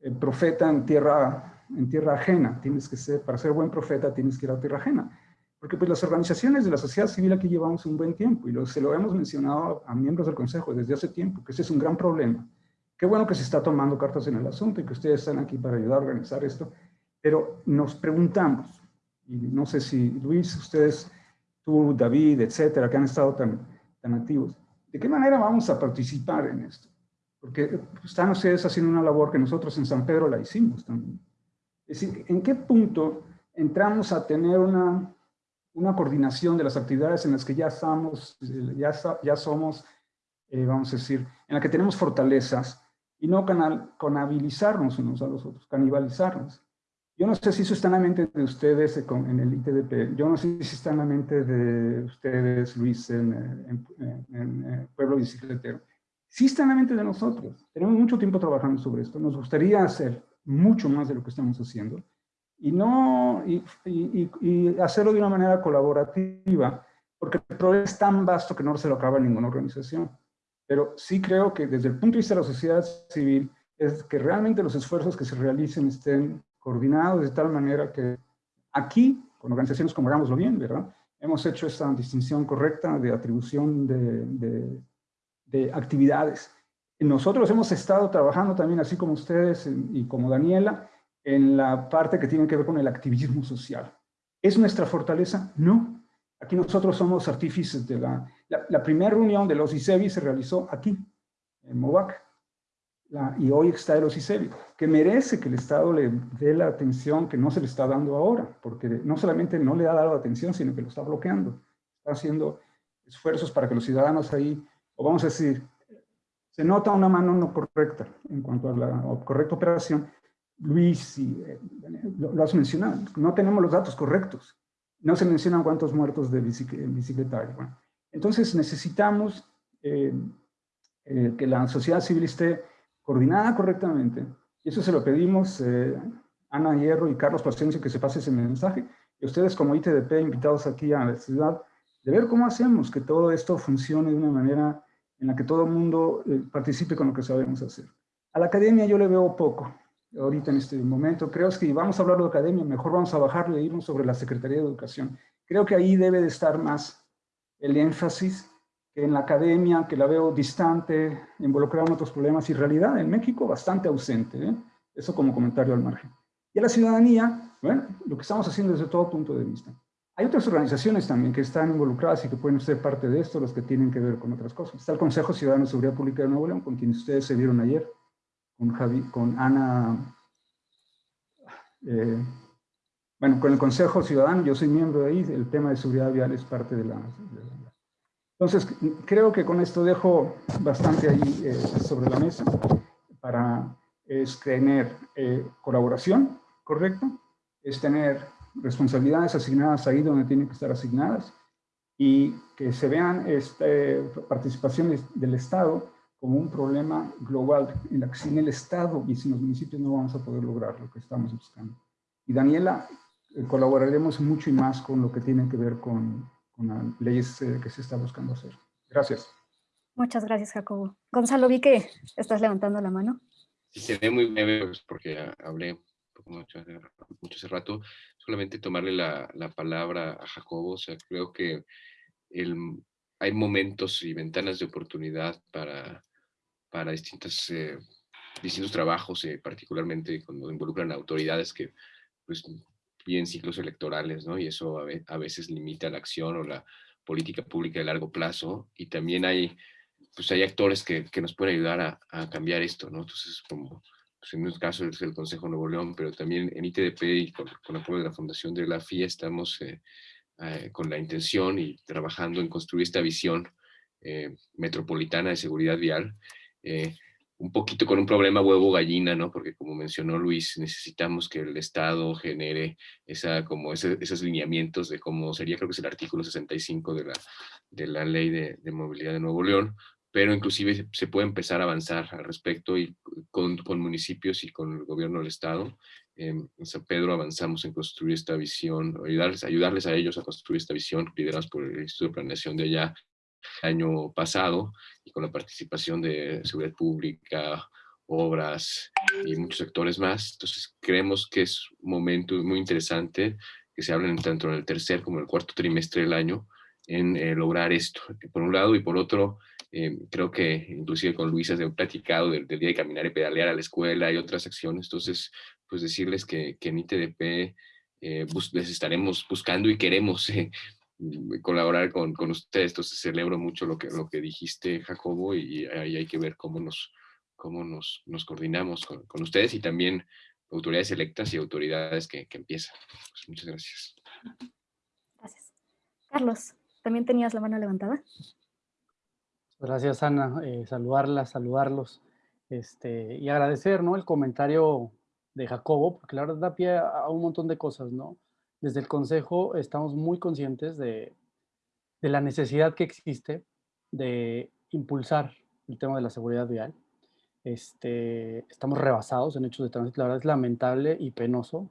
el profeta en tierra, en tierra ajena, tienes que ser, para ser buen profeta tienes que ir a tierra ajena. Porque pues las organizaciones de la sociedad civil aquí llevamos un buen tiempo y lo, se lo hemos mencionado a miembros del Consejo desde hace tiempo, que ese es un gran problema. Qué bueno que se está tomando cartas en el asunto y que ustedes están aquí para ayudar a organizar esto, pero nos preguntamos, y no sé si Luis, ustedes, tú, David, etcétera, que han estado tan, tan activos, ¿de qué manera vamos a participar en esto? Porque están ustedes haciendo una labor que nosotros en San Pedro la hicimos también. Es decir, ¿en qué punto entramos a tener una una coordinación de las actividades en las que ya estamos, ya, ya somos, eh, vamos a decir, en la que tenemos fortalezas y no canal, conabilizarnos unos a los otros, canibalizarnos. Yo no sé si eso está en la mente de ustedes en el ITDP, yo no sé si está en la mente de ustedes, Luis, en, en Pueblo Bicicletero. Sí está en la mente de nosotros. Tenemos mucho tiempo trabajando sobre esto. Nos gustaría hacer mucho más de lo que estamos haciendo y, no, y, y, hacerlo de una manera colaborativa, porque el problema es tan vasto que no se lo acaba en ninguna organización. Pero sí creo que desde el punto de vista de la sociedad civil, es que realmente los esfuerzos que se realicen estén coordinados de tal manera que aquí, con organizaciones como Hagámoslo Bien, ¿verdad? Hemos hecho esta distinción correcta de atribución de, de, de actividades. Nosotros hemos estado trabajando también, así como ustedes y como Daniela, en la parte que tiene que ver con el activismo social. ¿Es nuestra fortaleza? No. Aquí nosotros somos artífices de la... La, primera reunión de los ICEBI se realizó aquí, en Movac, y hoy está el OCICEBI, que merece que el Estado le dé la atención que no se le está dando ahora, porque no solamente no le ha dado atención, sino que lo está bloqueando. Está haciendo esfuerzos para que los ciudadanos ahí, o vamos a decir, se nota una mano no correcta en cuanto a la correcta operación, Luis, eh, lo, has mencionado, no tenemos los datos correctos. No se mencionan cuántos muertos de bicicleta entonces necesitamos eh, eh, que la sociedad civil esté coordinada correctamente. Y eso se lo pedimos Ana Hierro y Carlos Paciencia que se pase ese mensaje. Y ustedes como ITDP, invitados aquí a la ciudad, de ver cómo hacemos que todo esto funcione de una manera en la que todo el mundo participe con lo que sabemos hacer. A la academia yo le veo poco ahorita en este momento. Creo que vamos a hablar de academia, mejor vamos a bajarle e irnos sobre la Secretaría de Educación. Creo que ahí debe de estar más el énfasis en la academia, que la veo distante, involucrada en otros problemas, y realidad en México bastante ausente. ¿eh? Eso como comentario al margen. Y a la ciudadanía, bueno, lo que estamos haciendo desde todo punto de vista. Hay otras organizaciones también que están involucradas y que pueden ser parte de esto, los que tienen que ver con otras cosas. Está el Consejo Ciudadano de Seguridad Pública de Nuevo León, con quien ustedes se vieron ayer, con, Javi, con Ana, eh, bueno, con el Consejo Ciudadano, yo soy miembro de ahí, el tema de seguridad vial es parte de la, Entonces, creo que con esto dejo bastante ahí eh, sobre la mesa para es tener eh, colaboración, ¿correcto? Es tener responsabilidades asignadas ahí donde tienen que estar asignadas y que se vean este, participaciones del Estado como un problema global en la que sin el Estado y sin los municipios no vamos a poder lograr lo que estamos buscando. Y Daniela, eh, colaboraremos mucho y más con lo que tiene que ver con, con las leyes eh, que se está buscando hacer. Gracias. Muchas gracias, Jacobo. Gonzalo, vi que estás levantando la mano. Sí, se ve muy breve pues, porque hablé mucho, mucho hace rato. Solamente tomarle la, la, palabra a Jacobo. O sea, creo que el, hay momentos y ventanas de oportunidad para, para distintas, eh, distintos trabajos, eh, particularmente cuando involucran autoridades que pues, vienen ciclos electorales, ¿no? Y eso a, veces limita la acción o la política pública de largo plazo. Y también hay, pues hay actores que, que nos pueden ayudar a, a, cambiar esto, ¿no? Entonces, como pues en un caso es el Consejo Nuevo León, pero también en ITDP y con, con apoyo de la Fundación de la FIA estamos eh, eh, con la intención y trabajando en construir esta visión eh, metropolitana de seguridad vial. Eh, un poquito con un problema huevo-gallina, ¿no? Porque como mencionó Luis, necesitamos que el Estado genere esa, como ese, esos lineamientos de cómo sería, creo que es el artículo 65 de la, de la Ley de, Movilidad de Nuevo León, pero inclusive se puede empezar a avanzar al respecto y con, con municipios y con el gobierno del Estado. en San Pedro avanzamos en construir esta visión, ayudarles, ayudarles a ellos a construir esta visión, liderados por el Instituto de Planeación de allá, año pasado y con la participación de seguridad pública, obras y muchos sectores más. Entonces creemos que es un momento muy interesante que se hablen tanto en el tercer como en el cuarto trimestre del año en eh, lograr esto, por un lado, y por otro, eh, creo que inclusive con Luisa he platicado del, del, día de caminar y pedalear a la escuela y otras acciones, entonces, pues decirles que, que en ITDP eh, les estaremos buscando y queremos Mm, colaborar con, con, ustedes. Entonces celebro mucho lo que, lo que dijiste, Jacobo, y ahí hay que ver cómo nos, cómo nos, nos coordinamos con, con ustedes y también autoridades electas y autoridades que, que empiezan. Pues muchas gracias. Gracias. Carlos, ¿también tenías la mano levantada? Gracias, Ana. Eh, saludarla, saludarlos este, y agradecer ¿no? el comentario de Jacobo, porque la verdad da pie a un montón de cosas, ¿no? Desde el Consejo estamos muy conscientes de, la necesidad que existe de impulsar el tema de la seguridad vial. Este, estamos rebasados en hechos de tránsito. La verdad es lamentable y penoso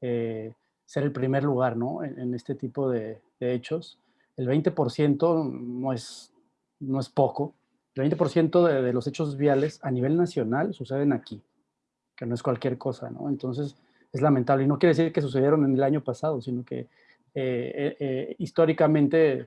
eh, ser el primer lugar ¿no? en, este tipo de, hechos. El 20% no es, no es poco. El 20% de, de, los hechos viales a nivel nacional suceden aquí, que no es cualquier cosa. ¿no? Entonces, es lamentable. Y no quiere decir que sucedieron en el año pasado, sino que eh, eh, históricamente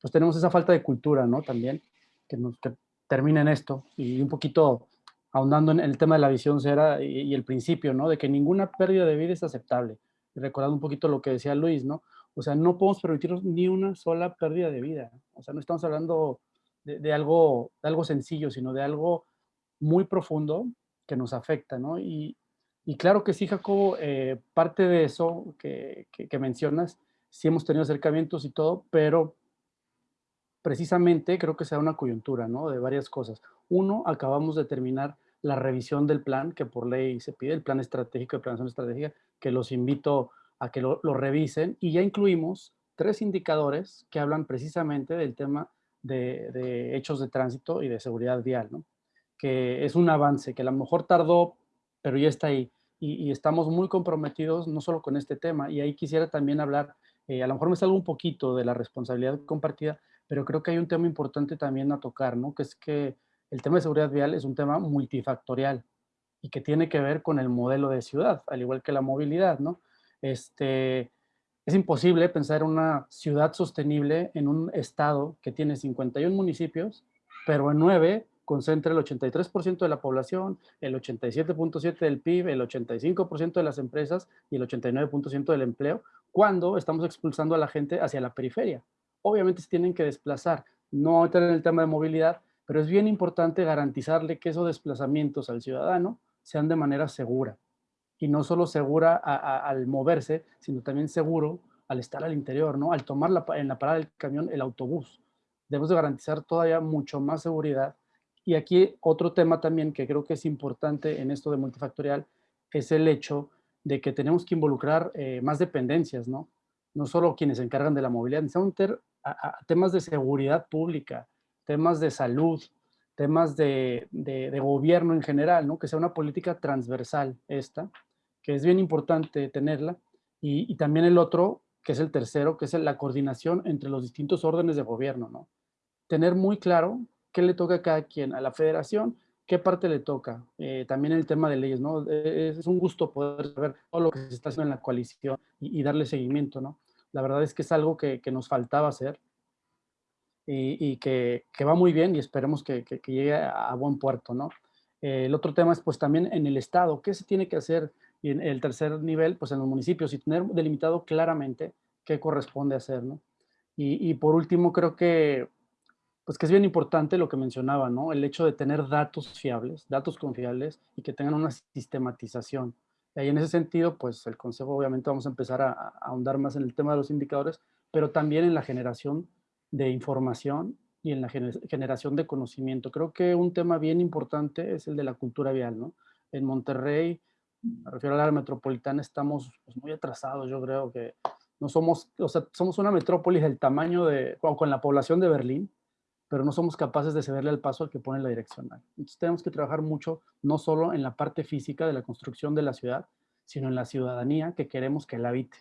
pues tenemos esa falta de cultura, ¿no? También, que, nos, que en esto. Y un poquito ahondando en el tema de la visión cera y, y, el principio, ¿no? De que ninguna pérdida de vida es aceptable. Y recordando un poquito lo que decía Luis, ¿no? O sea, no podemos permitirnos ni una sola pérdida de vida. O sea, no estamos hablando de, de algo, de algo sencillo, sino de algo muy profundo que nos afecta, ¿no? Y, y claro que sí, Jacobo, eh, parte de eso que, mencionas, sí hemos tenido acercamientos y todo, pero precisamente creo que se da una coyuntura, ¿no? De varias cosas. Uno, acabamos de terminar la revisión del plan que por ley se pide, el plan estratégico de planación estratégica, que los invito a que lo, lo revisen y ya incluimos tres indicadores que hablan precisamente del tema de, de, hechos de tránsito y de seguridad vial, ¿no? Que es un avance que a lo mejor tardó, pero ya está ahí y, estamos muy comprometidos no solo con este tema, y ahí quisiera también hablar, eh, a lo mejor me salgo un poquito de la responsabilidad compartida, pero creo que hay un tema importante también a tocar, ¿no? Que es que el tema de seguridad vial es un tema multifactorial y que tiene que ver con el modelo de ciudad, al igual que la movilidad, ¿no? Este, es imposible pensar una ciudad sostenible en un estado que tiene 51 municipios, pero en 9 concentra el 83% de la población, el 87.7% del PIB, el 85% de las empresas y el 89% del empleo, cuando estamos expulsando a la gente hacia la periferia. Obviamente se tienen que desplazar, no entrar en el tema de movilidad, pero es bien importante garantizarle que esos desplazamientos al ciudadano sean de manera segura. Y no solo segura a, a, al moverse, sino también seguro al estar al interior, ¿no? Al tomar la, en la parada del camión el autobús debemos de garantizar todavía mucho más seguridad. Y aquí otro tema también que creo que es importante en esto de multifactorial es el hecho de que tenemos que involucrar eh, más dependencias, ¿no? No solo quienes se encargan de la movilidad, necesitamos temas de seguridad pública, temas de salud, temas de, de, gobierno en general, ¿no? Que sea una política transversal esta, que es bien importante tenerla. Y también el otro, que es el tercero, que es la coordinación entre los distintos órdenes de gobierno, ¿no? Tener muy claro qué le toca a cada quien, a la federación, qué parte le toca. Eh, también el tema de leyes, ¿no? Eh, es, un gusto poder saber todo lo que se está haciendo en la coalición y, darle seguimiento, ¿no? La verdad es que es algo que, que nos faltaba hacer y, que, que, va muy bien y esperemos que, que llegue a, buen puerto, ¿no? Eh, el otro tema es pues también en el Estado, ¿qué se tiene que hacer? Y en el tercer nivel, pues en los municipios y tener delimitado claramente qué corresponde hacer, ¿no? Y, y por último, creo que pues que es bien importante lo que mencionaba, ¿no? El hecho de tener datos fiables, datos confiables y que tengan una sistematización. Y en ese sentido, pues el Consejo obviamente vamos a empezar a, ahondar más en el tema de los indicadores, pero también en la generación de información y en la generación de conocimiento. Creo que un tema bien importante es el de la cultura vial, ¿no? En Monterrey, me refiero al área metropolitana, estamos pues, muy atrasados, yo creo que no somos, o sea, somos una metrópolis del tamaño de, con la población de Berlín, pero no somos capaces de cederle el paso al que pone la direccional. Entonces tenemos que trabajar mucho, no solo en la parte física de la construcción de la ciudad, sino en la ciudadanía que queremos que la habite.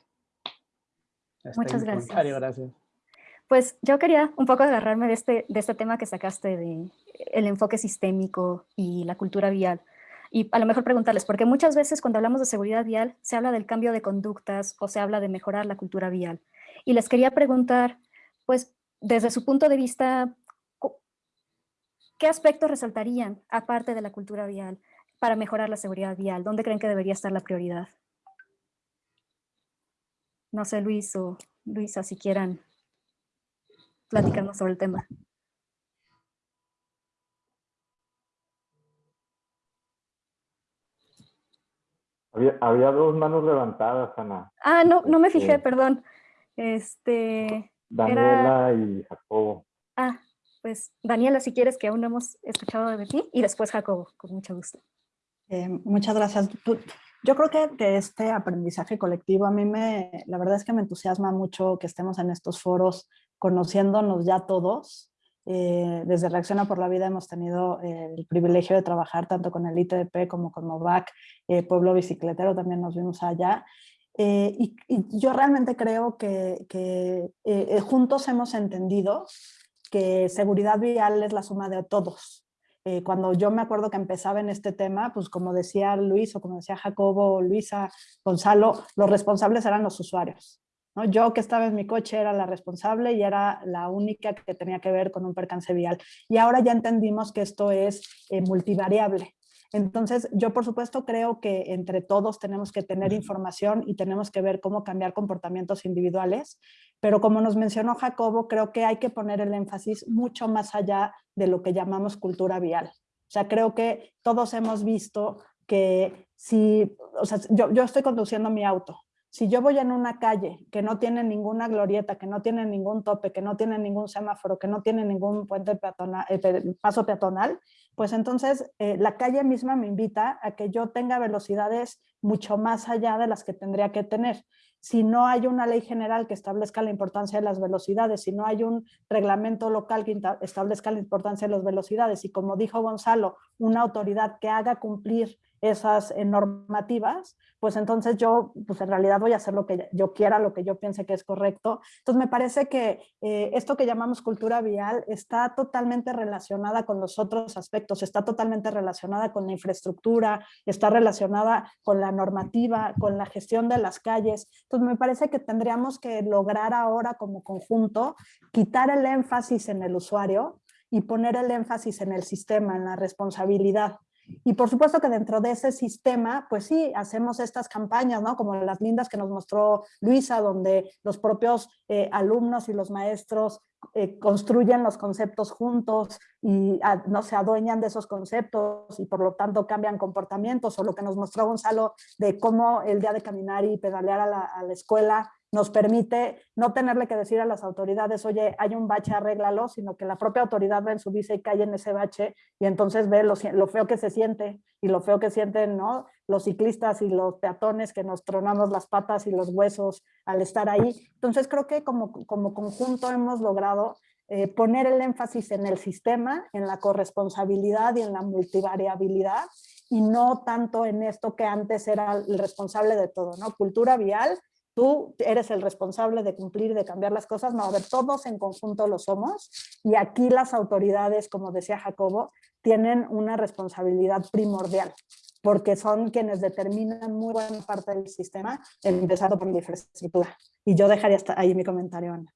Muchas gracias. gracias. Pues yo quería un poco agarrarme de este, de este tema que sacaste de el enfoque sistémico y la cultura vial. Y a lo mejor preguntarles, porque muchas veces cuando hablamos de seguridad vial se habla del cambio de conductas o se habla de mejorar la cultura vial. Y les quería preguntar, pues desde su punto de vista, ¿Qué aspectos resaltarían, aparte de la cultura vial, para mejorar la seguridad vial? ¿Dónde creen que debería estar la prioridad? No sé, Luis o Luisa, si quieran platicarnos sobre el tema. Había, dos manos levantadas, Ana. Ah, no, no me fijé, este, perdón. Este, Daniela y Jacobo. Pues Daniela, si quieres, que aún no hemos escuchado de ti, y después Jacobo, con mucho gusto. Eh, muchas gracias. Yo creo que, este aprendizaje colectivo a mí me, la verdad es que me entusiasma mucho que estemos en estos foros conociéndonos ya todos. Eh, desde Reacciona por la Vida hemos tenido eh, el privilegio de trabajar tanto con el ITDP como con MOVAC, Pueblo Bicicletero, también nos vimos allá. Y, yo realmente creo que, que juntos hemos entendido que seguridad vial es la suma de todos. Eh, cuando yo me acuerdo que empezaba en este tema, pues como decía Luis o como decía Jacobo, Luisa, Gonzalo, los responsables eran los usuarios. ¿no? Yo que estaba en mi coche era la responsable y era la única que tenía que ver con un percance vial. Y ahora ya entendimos que esto es eh, multivariable. Entonces, yo por supuesto creo que entre todos tenemos que tener información y tenemos que ver cómo cambiar comportamientos individuales, pero como nos mencionó Jacobo, creo que hay que poner el énfasis mucho más allá de lo que llamamos cultura vial. O sea, creo que todos hemos visto que si, o sea, yo, yo estoy conduciendo mi auto, si yo voy en una calle que no tiene ninguna glorieta, que no tiene ningún tope, que no tiene ningún semáforo, que no tiene ningún puente peatonal, eh, paso peatonal, pues entonces eh, la calle misma me invita a que yo tenga velocidades mucho más allá de las que tendría que tener. Si no hay una ley general que establezca la importancia de las velocidades, si no hay un reglamento local que establezca la importancia de las velocidades y como dijo Gonzalo, una autoridad que haga cumplir esas eh, normativas, pues entonces yo, pues en realidad voy a hacer lo que yo quiera, lo que yo piense que es correcto. Entonces me parece que eh, esto que llamamos cultura vial está totalmente relacionada con los otros aspectos, está totalmente relacionada con la infraestructura, está relacionada con la normativa, con la gestión de las calles. Entonces me parece que tendríamos que lograr ahora como conjunto quitar el énfasis en el usuario y poner el énfasis en el sistema, en la responsabilidad. Y por supuesto que dentro de ese sistema, pues sí, hacemos estas campañas, ¿no? Como las lindas que nos mostró Luisa, donde los propios eh, alumnos y los maestros eh, construyen los conceptos juntos y ah, no se adueñan de esos conceptos y por lo tanto cambian comportamientos, o lo que nos mostró Gonzalo de cómo el día de caminar y pedalear a la, a la escuela nos permite no tenerle que decir a las autoridades, oye, hay un bache, arréglalo, sino que la propia autoridad va en su visa y cae en ese bache y entonces ve lo, lo feo que se siente y lo feo que sienten ¿no? los ciclistas y los peatones que nos tronamos las patas y los huesos al estar ahí. Entonces creo que como, como conjunto hemos logrado eh, poner el énfasis en el sistema, en la corresponsabilidad y en la multivariabilidad y no tanto en esto que antes era el responsable de todo, ¿no? Cultura vial, tú eres el responsable de cumplir, de cambiar las cosas, no, a ver, todos en conjunto lo somos y aquí las autoridades, como decía Jacobo, tienen una responsabilidad primordial porque son quienes determinan muy buena parte del sistema, empezando por la infraestructura. Y yo dejaría hasta ahí mi comentario, Ana.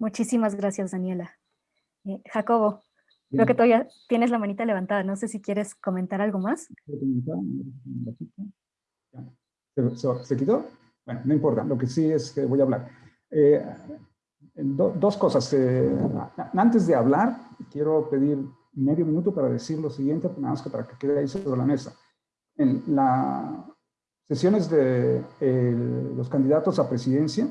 Muchísimas gracias, Daniela. Eh, Jacobo, creo que todavía tienes la manita levantada. No sé si quieres comentar algo más. ¿Se, se, quitó? Bueno, no importa. Lo que sí es que voy a hablar. Eh, do, dos cosas. Eh, antes de hablar, quiero pedir medio minuto para decir lo siguiente, nada más que para que quede ahí sobre la mesa. En las sesiones de los candidatos a presidencia,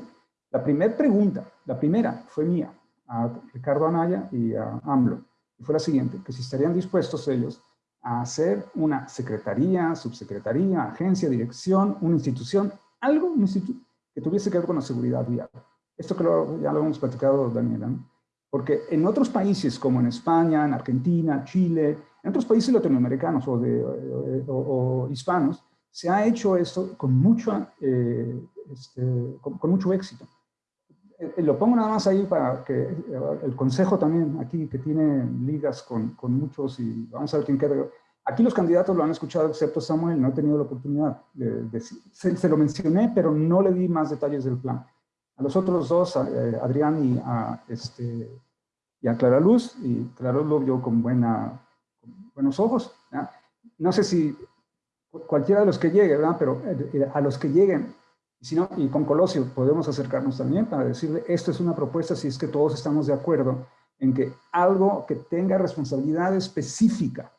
la primera pregunta, la primera fue mía, a Ricardo Anaya y a AMLO, y fue la siguiente, que si estarían dispuestos ellos a hacer una secretaría, subsecretaría, agencia, dirección, una institución, algo un instituto, que tuviese que ver con la seguridad vial. Esto que ya lo hemos platicado, Daniela, porque en otros países como en España, en Argentina, Chile, en otros países latinoamericanos o, de, o, hispanos, se ha hecho esto con mucho, eh, este, con mucho éxito. Eh, lo pongo nada más ahí para que eh, el consejo también aquí que tiene ligas con, con muchos y vamos a ver quién queda. Aquí los candidatos lo han escuchado excepto Samuel, no he tenido la oportunidad de decir, se, lo mencioné pero no le di más detalles del plan. A los otros dos, a, eh, Adrián y a, este, y a Clara Luz, y Clara lo vio con, buena, con buenos ojos. No sé si cualquiera de los que llegue, ¿verdad? pero a los que lleguen y, y con Colosio podemos acercarnos también para decirle, esto es una propuesta si es que todos estamos de acuerdo en que algo que tenga responsabilidad específica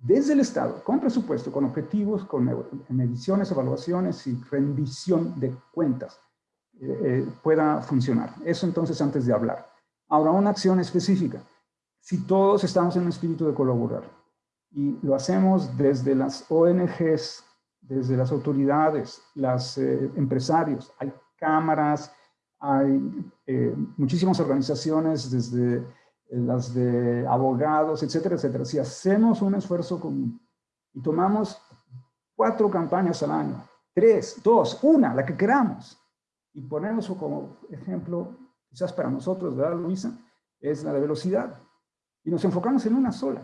desde el Estado, con presupuesto, con objetivos, con mediciones, evaluaciones y rendición de cuentas, eh, eh, pueda funcionar. Eso entonces antes de hablar. Ahora, una acción específica. Si todos estamos en un espíritu de colaborar y lo hacemos desde las ONGs desde las autoridades, los eh, empresarios, hay cámaras, hay eh, muchísimas organizaciones, desde las de abogados, etcétera, etcétera. Si hacemos un esfuerzo común y tomamos cuatro campañas al año, tres, dos, una, la que queramos, y ponemos como ejemplo, quizás para nosotros, ¿verdad, Luisa? Es la de velocidad. Y nos enfocamos en una sola,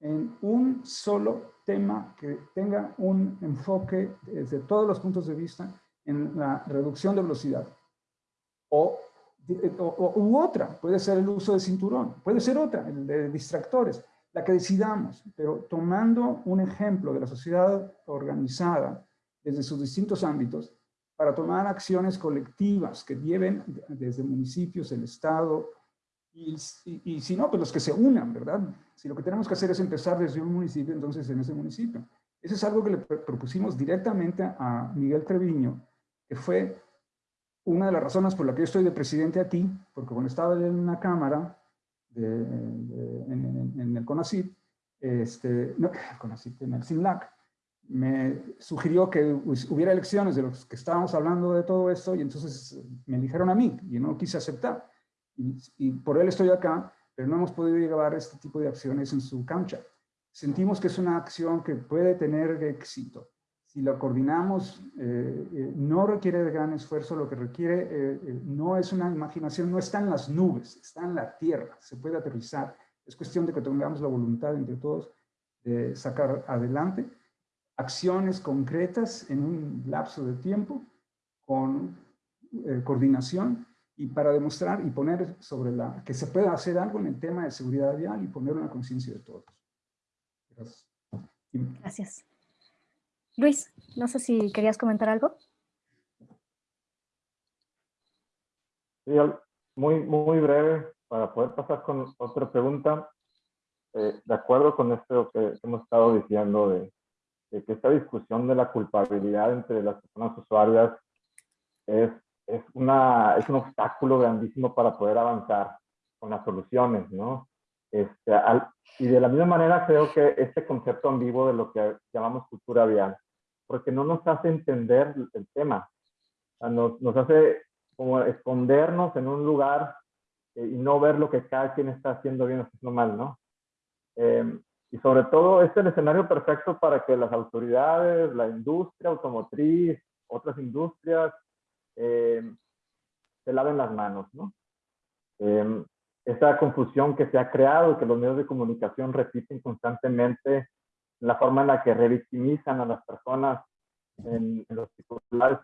en un solo tema que tenga un enfoque desde todos los puntos de vista en la reducción de velocidad. O, u otra, puede ser el uso de cinturón, puede ser otra, el de distractores, la que decidamos, pero tomando un ejemplo de la sociedad organizada desde sus distintos ámbitos para tomar acciones colectivas que lleven desde municipios, el Estado, y, y, si no, pues los que se unan, ¿verdad? Si lo que tenemos que hacer es empezar desde un municipio, entonces en ese municipio. Eso es algo que le propusimos directamente a Miguel Treviño, que fue una de las razones por la que yo estoy de presidente aquí, porque cuando estaba en una cámara de, en, el CONACYT, este, no, CONACYT, en el CINLAC, me sugirió que hubiera elecciones de los que estábamos hablando de todo esto y entonces me eligieron a mí y no quise aceptar y, por él estoy acá, pero no hemos podido llevar este tipo de acciones en su cancha. Sentimos que es una acción que puede tener éxito. Si la coordinamos, eh, eh, no requiere de gran esfuerzo, lo que requiere eh, no es una imaginación, no está en las nubes, está en la tierra, se puede aterrizar. Es cuestión de que tengamos la voluntad entre todos de sacar adelante acciones concretas en un lapso de tiempo con coordinación y para demostrar y poner sobre la, que se puede hacer algo en el tema de seguridad vial y poner una conciencia de todos. Gracias. Luis, no sé si querías comentar algo. Muy, muy breve para poder pasar con otra pregunta. Eh, de acuerdo con esto que hemos estado diciendo de, de, que esta discusión de la culpabilidad entre las personas usuarias es, es, una, es un obstáculo grandísimo para poder avanzar con las soluciones, ¿no? Este, y de la misma manera creo que este concepto ambiguo de lo que llamamos cultura vial, porque no nos hace entender el tema, nos, nos hace como escondernos en un lugar eh, y no ver lo que cada quien está haciendo bien o haciendo mal, ¿no? Em, y sobre todo es el escenario perfecto para que las autoridades, la industria automotriz, otras industrias, em, se laven las manos, ¿no? Eh, esa confusión que se ha creado que los medios de comunicación repiten constantemente, la forma en la que revictimizan a las personas en, los titulares,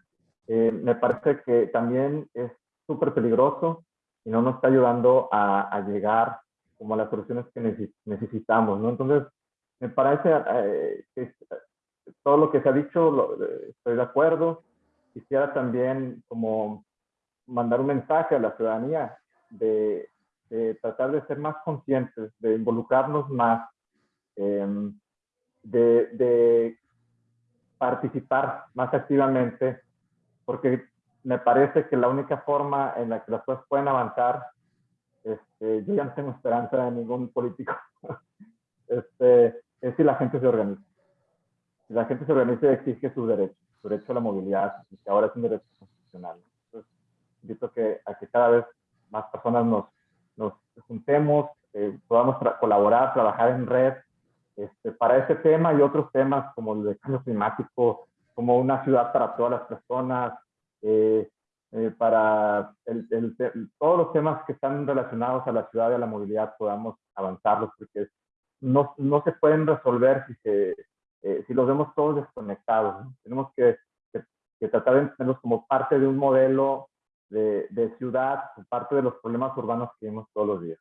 eh, me parece que también es súper peligroso y no nos está ayudando a, llegar como a las soluciones que necesitamos, ¿no? Entonces, me parece eh, que todo lo que se ha dicho, estoy de acuerdo. Quisiera también como mandar un mensaje a la ciudadanía de, tratar de ser más conscientes, de involucrarnos más, em, de, participar más activamente, porque me parece que la única forma en la que las cosas pueden avanzar, este, yo ya no tengo esperanza de ningún político, este, es si la gente se organiza. Si la gente se organiza y exige sus derechos, su derecho a la movilidad, que ahora es un derecho constitucional. Entonces, invito que, a que cada vez más personas nos, nos juntemos, eh, podamos colaborar, trabajar en red este, para ese tema y otros temas como el de cambio climático, como una ciudad para todas las personas, eh, eh, para todos los temas que están relacionados a la ciudad y a la movilidad podamos avanzarlos, porque no, no se pueden resolver si, se, si los vemos todos desconectados. Tenemos que, que, tratar de tenerlos como parte de un modelo de, de ciudad, parte de los problemas urbanos que vemos todos los días.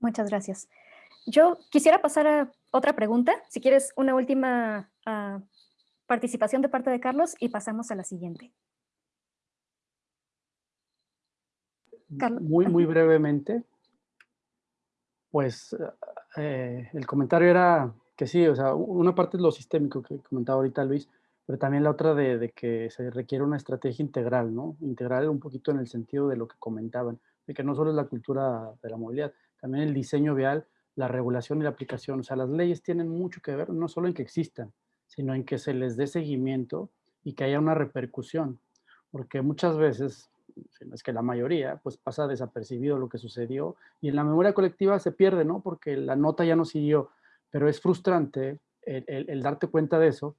Muchas gracias. Yo quisiera pasar a otra pregunta, si quieres una última uh, participación de parte de Carlos y pasamos a la siguiente. Carlos. Muy, muy brevemente, pues eh, el comentario era que sí, o sea, una parte es lo sistémico que comentaba ahorita Luis, pero también la otra de, de, que se requiere una estrategia integral, ¿no? Integral un poquito en el sentido de lo que comentaban, de que no solo es la cultura de la movilidad, también el diseño vial, la regulación y la aplicación. O sea, las leyes tienen mucho que ver, no solo en que existan, sino en que se les dé seguimiento y que haya una repercusión. Porque muchas veces, es que la mayoría, pues pasa desapercibido lo que sucedió y en la memoria colectiva se pierde, ¿no? Porque la nota ya no siguió. Pero es frustrante el, darte cuenta de eso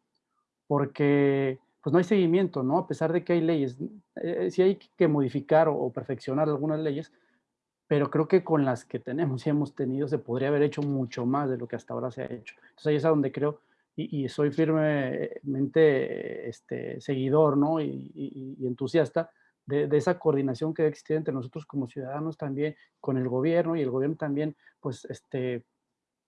porque pues no hay seguimiento, ¿no? A pesar de que hay leyes, eh, sí hay que modificar o, perfeccionar algunas leyes, pero creo que con las que tenemos y hemos tenido se podría haber hecho mucho más de lo que hasta ahora se ha hecho. Entonces ahí es a donde creo, y, soy firmemente este, seguidor, ¿no? Y, entusiasta de, esa coordinación que debe existir entre nosotros como ciudadanos también, con el gobierno, y el gobierno también, pues, este,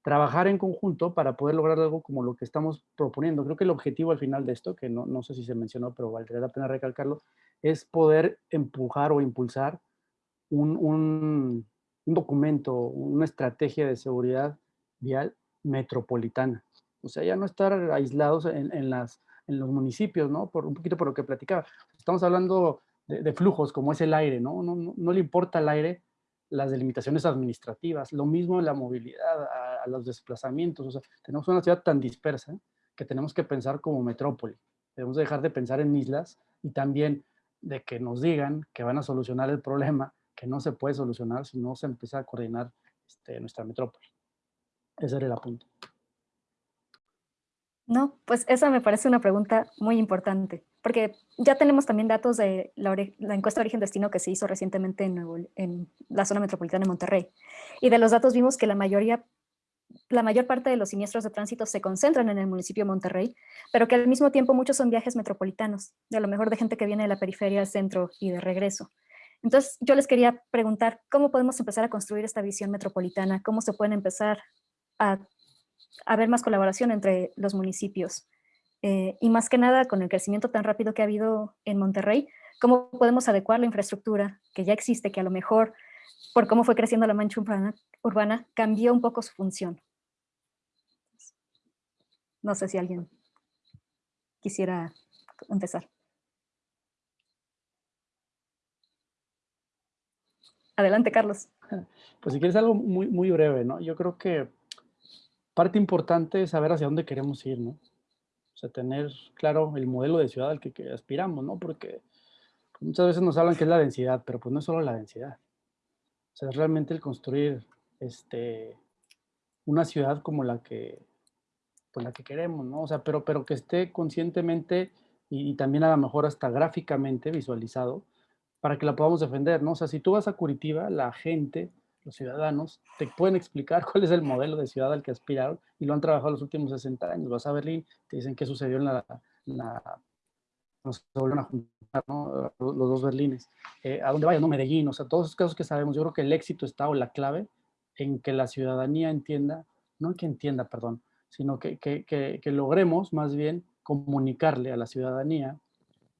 trabajar en conjunto para poder lograr algo como lo que estamos proponiendo. Creo que el objetivo al final de esto, que no, no sé si se mencionó, pero valdría la pena recalcarlo, es poder empujar o impulsar un, un, un documento, una estrategia de seguridad vial metropolitana. O sea, ya no estar aislados en, en, las, en los municipios, ¿no? Por un poquito por lo que platicaba. Estamos hablando de, de flujos como es el aire, ¿no? No, no, no le importa el aire las delimitaciones administrativas, lo mismo en la movilidad, a, los desplazamientos, o sea, tenemos una ciudad tan dispersa que tenemos que pensar como metrópoli, debemos dejar de pensar en islas y también de que nos digan que van a solucionar el problema, que no se puede solucionar si no se empieza a coordinar este, nuestra metrópoli. Ese era el apunte. No, pues esa me parece una pregunta muy importante, porque ya tenemos también datos de la, encuesta de origen-destino que se hizo recientemente en, en, la zona metropolitana de Monterrey. Y de los datos vimos que la mayoría, la mayor parte de los siniestros de tránsito se concentran en el municipio de Monterrey, pero que al mismo tiempo muchos son viajes metropolitanos, de a lo mejor de gente que viene de la periferia al centro y de regreso. Entonces yo les quería preguntar, ¿cómo podemos empezar a construir esta visión metropolitana? ¿Cómo se pueden empezar a haber más colaboración entre los municipios. Eh, y más que nada, con el crecimiento tan rápido que ha habido en Monterrey, ¿cómo podemos adecuar la infraestructura que ya existe, que a lo mejor, por cómo fue creciendo la mancha urbana, urbana cambió un poco su función? No sé si alguien quisiera empezar. Adelante, Carlos. Pues si quieres algo muy, muy breve, ¿no? Yo creo que parte importante es saber hacia dónde queremos ir, ¿no? O sea, tener claro el modelo de ciudad al que, aspiramos, ¿no? Porque muchas veces nos hablan que es la densidad, pero pues no es solo la densidad. O sea, es realmente el construir este, una ciudad como la que, pues la que queremos, ¿no? O sea, pero, pero que esté conscientemente y, y, también a lo mejor hasta gráficamente visualizado para que la podamos defender, ¿no? O sea, si tú vas a Curitiba, la gente, los ciudadanos, te pueden explicar cuál es el modelo de ciudad al que aspiraron y lo han trabajado los últimos 60 años. Vas a Berlín, te dicen qué sucedió en la, la volvieron a juntar, ¿no? los dos Berlines. Eh, a dónde vaya, ¿no? Medellín, o sea, todos esos casos que sabemos, yo creo que el éxito está o la clave en que la ciudadanía entienda, no que entienda, perdón, sino que logremos más bien comunicarle a la ciudadanía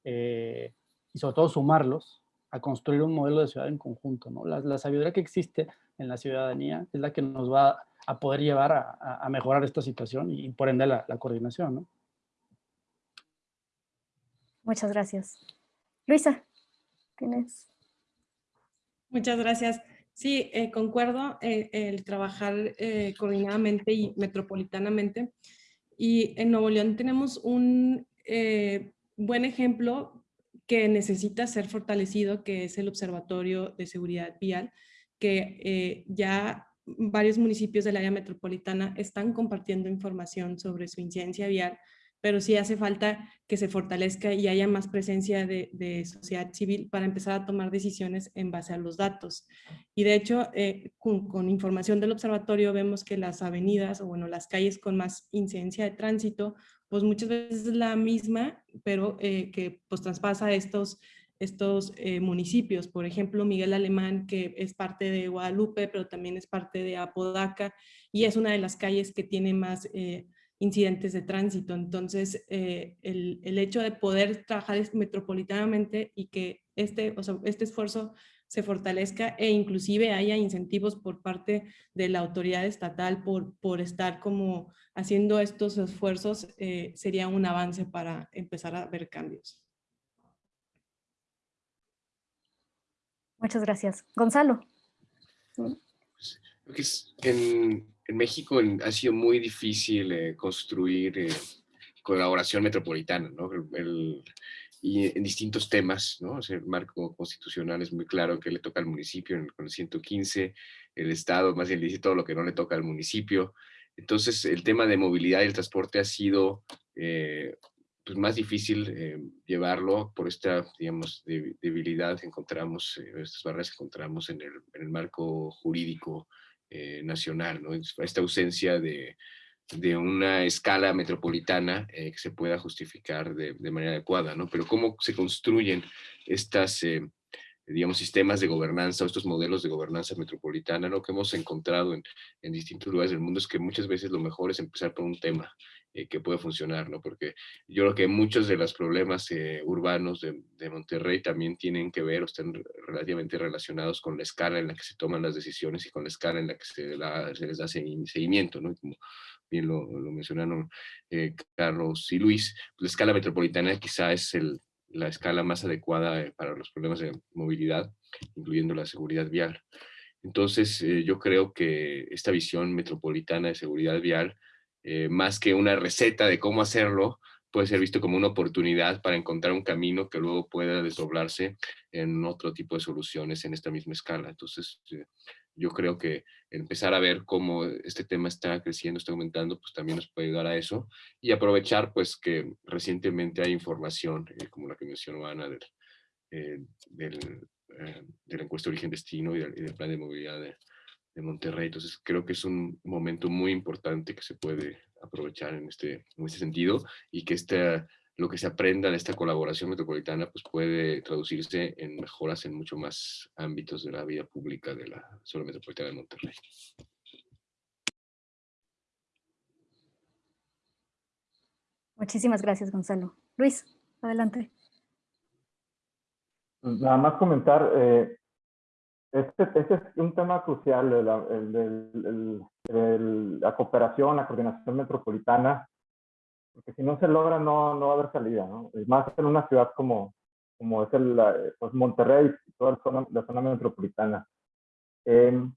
eh, y sobre todo sumarlos a construir un modelo de ciudad en conjunto. ¿no? La, la, sabiduría que existe en la ciudadanía es la que nos va a poder llevar a, a mejorar esta situación y, por ende la, la coordinación. ¿no? Muchas gracias. Luisa, tienes. Muchas gracias. Sí, eh, concuerdo eh, el trabajar eh, coordinadamente y metropolitanamente. Y en Nuevo León tenemos un eh, buen ejemplo que necesita ser fortalecido, que es el Observatorio de Seguridad Vial, que eh, ya varios municipios del área metropolitana están compartiendo información sobre su incidencia vial pero sí hace falta que se fortalezca y haya más presencia de, sociedad civil para empezar a tomar decisiones en base a los datos. Y de hecho, eh, con, con, información del observatorio vemos que las avenidas, o bueno, las calles con más incidencia de tránsito, pues muchas veces es la misma, pero eh, que pues traspasa estos, estos eh, municipios. Por ejemplo, Miguel Alemán, que es parte de Guadalupe, pero también es parte de Apodaca, y es una de las calles que tiene más eh, incidentes de tránsito. Entonces, el, el, hecho de poder trabajar metropolitanamente y que este, o sea, este esfuerzo se fortalezca e inclusive haya incentivos por parte de la autoridad estatal por, por estar como haciendo estos esfuerzos, eh, sería un avance para empezar a ver cambios. Muchas gracias. Gonzalo. En, en México ha sido muy difícil eh, construir eh, colaboración metropolitana, ¿no? El, el, y en distintos temas, ¿no? O sea, el marco constitucional es muy claro que le toca al municipio en, con el 115, el Estado más bien dice todo lo que no le toca al municipio. Entonces, el tema de movilidad y el transporte ha sido eh, pues más difícil eh, llevarlo por esta, digamos, debilidad que encontramos, eh, estas barreras que encontramos en el, en el marco jurídico eh, nacional, ¿no? Esta ausencia de, de una escala metropolitana eh, que se pueda justificar de, manera adecuada, ¿no? Pero cómo se construyen estas, eh, digamos, sistemas de gobernanza o estos modelos de gobernanza metropolitana, lo que hemos encontrado en, en distintos lugares del mundo es que muchas veces lo mejor es empezar por un tema eh, que puede funcionar, ¿no? Porque yo creo que muchos de los problemas urbanos de, de, Monterrey también tienen que ver o están relativamente relacionados con la escala en la que se toman las decisiones y con la escala en la que se, la, se les da seguimiento, ¿no? Bien lo, lo mencionaron eh, Carlos y Luis, la escala metropolitana quizá es el, la escala más adecuada eh, para los problemas de movilidad, incluyendo la seguridad vial. Entonces, eh, yo creo que esta visión metropolitana de seguridad vial, eh, más que una receta de cómo hacerlo, puede ser visto como una oportunidad para encontrar un camino que luego pueda desdoblarse en otro tipo de soluciones en esta misma escala. Entonces, eh, yo creo que empezar a ver cómo este tema está creciendo, está aumentando, pues también nos puede ayudar a eso y aprovechar pues que recientemente hay información, eh, como la que mencionó Ana, del, eh, del, eh, de la encuesta de origen-destino y, y, del plan de movilidad de, de, Monterrey. Entonces creo que es un momento muy importante que se puede aprovechar en este, en este sentido y que esta lo que se aprenda de esta colaboración metropolitana pues puede traducirse en mejoras en mucho más ámbitos de la vida pública de la zona metropolitana de Monterrey. Muchísimas gracias, Gonzalo. Luis, adelante. Nada más comentar, eh, este, este, es un tema crucial, el, el, el, la cooperación, la coordinación metropolitana, porque si no se logra no, no va a haber salida, ¿no? Y más en una ciudad como, como es el, pues Monterrey, toda la zona, la zona metropolitana. Em,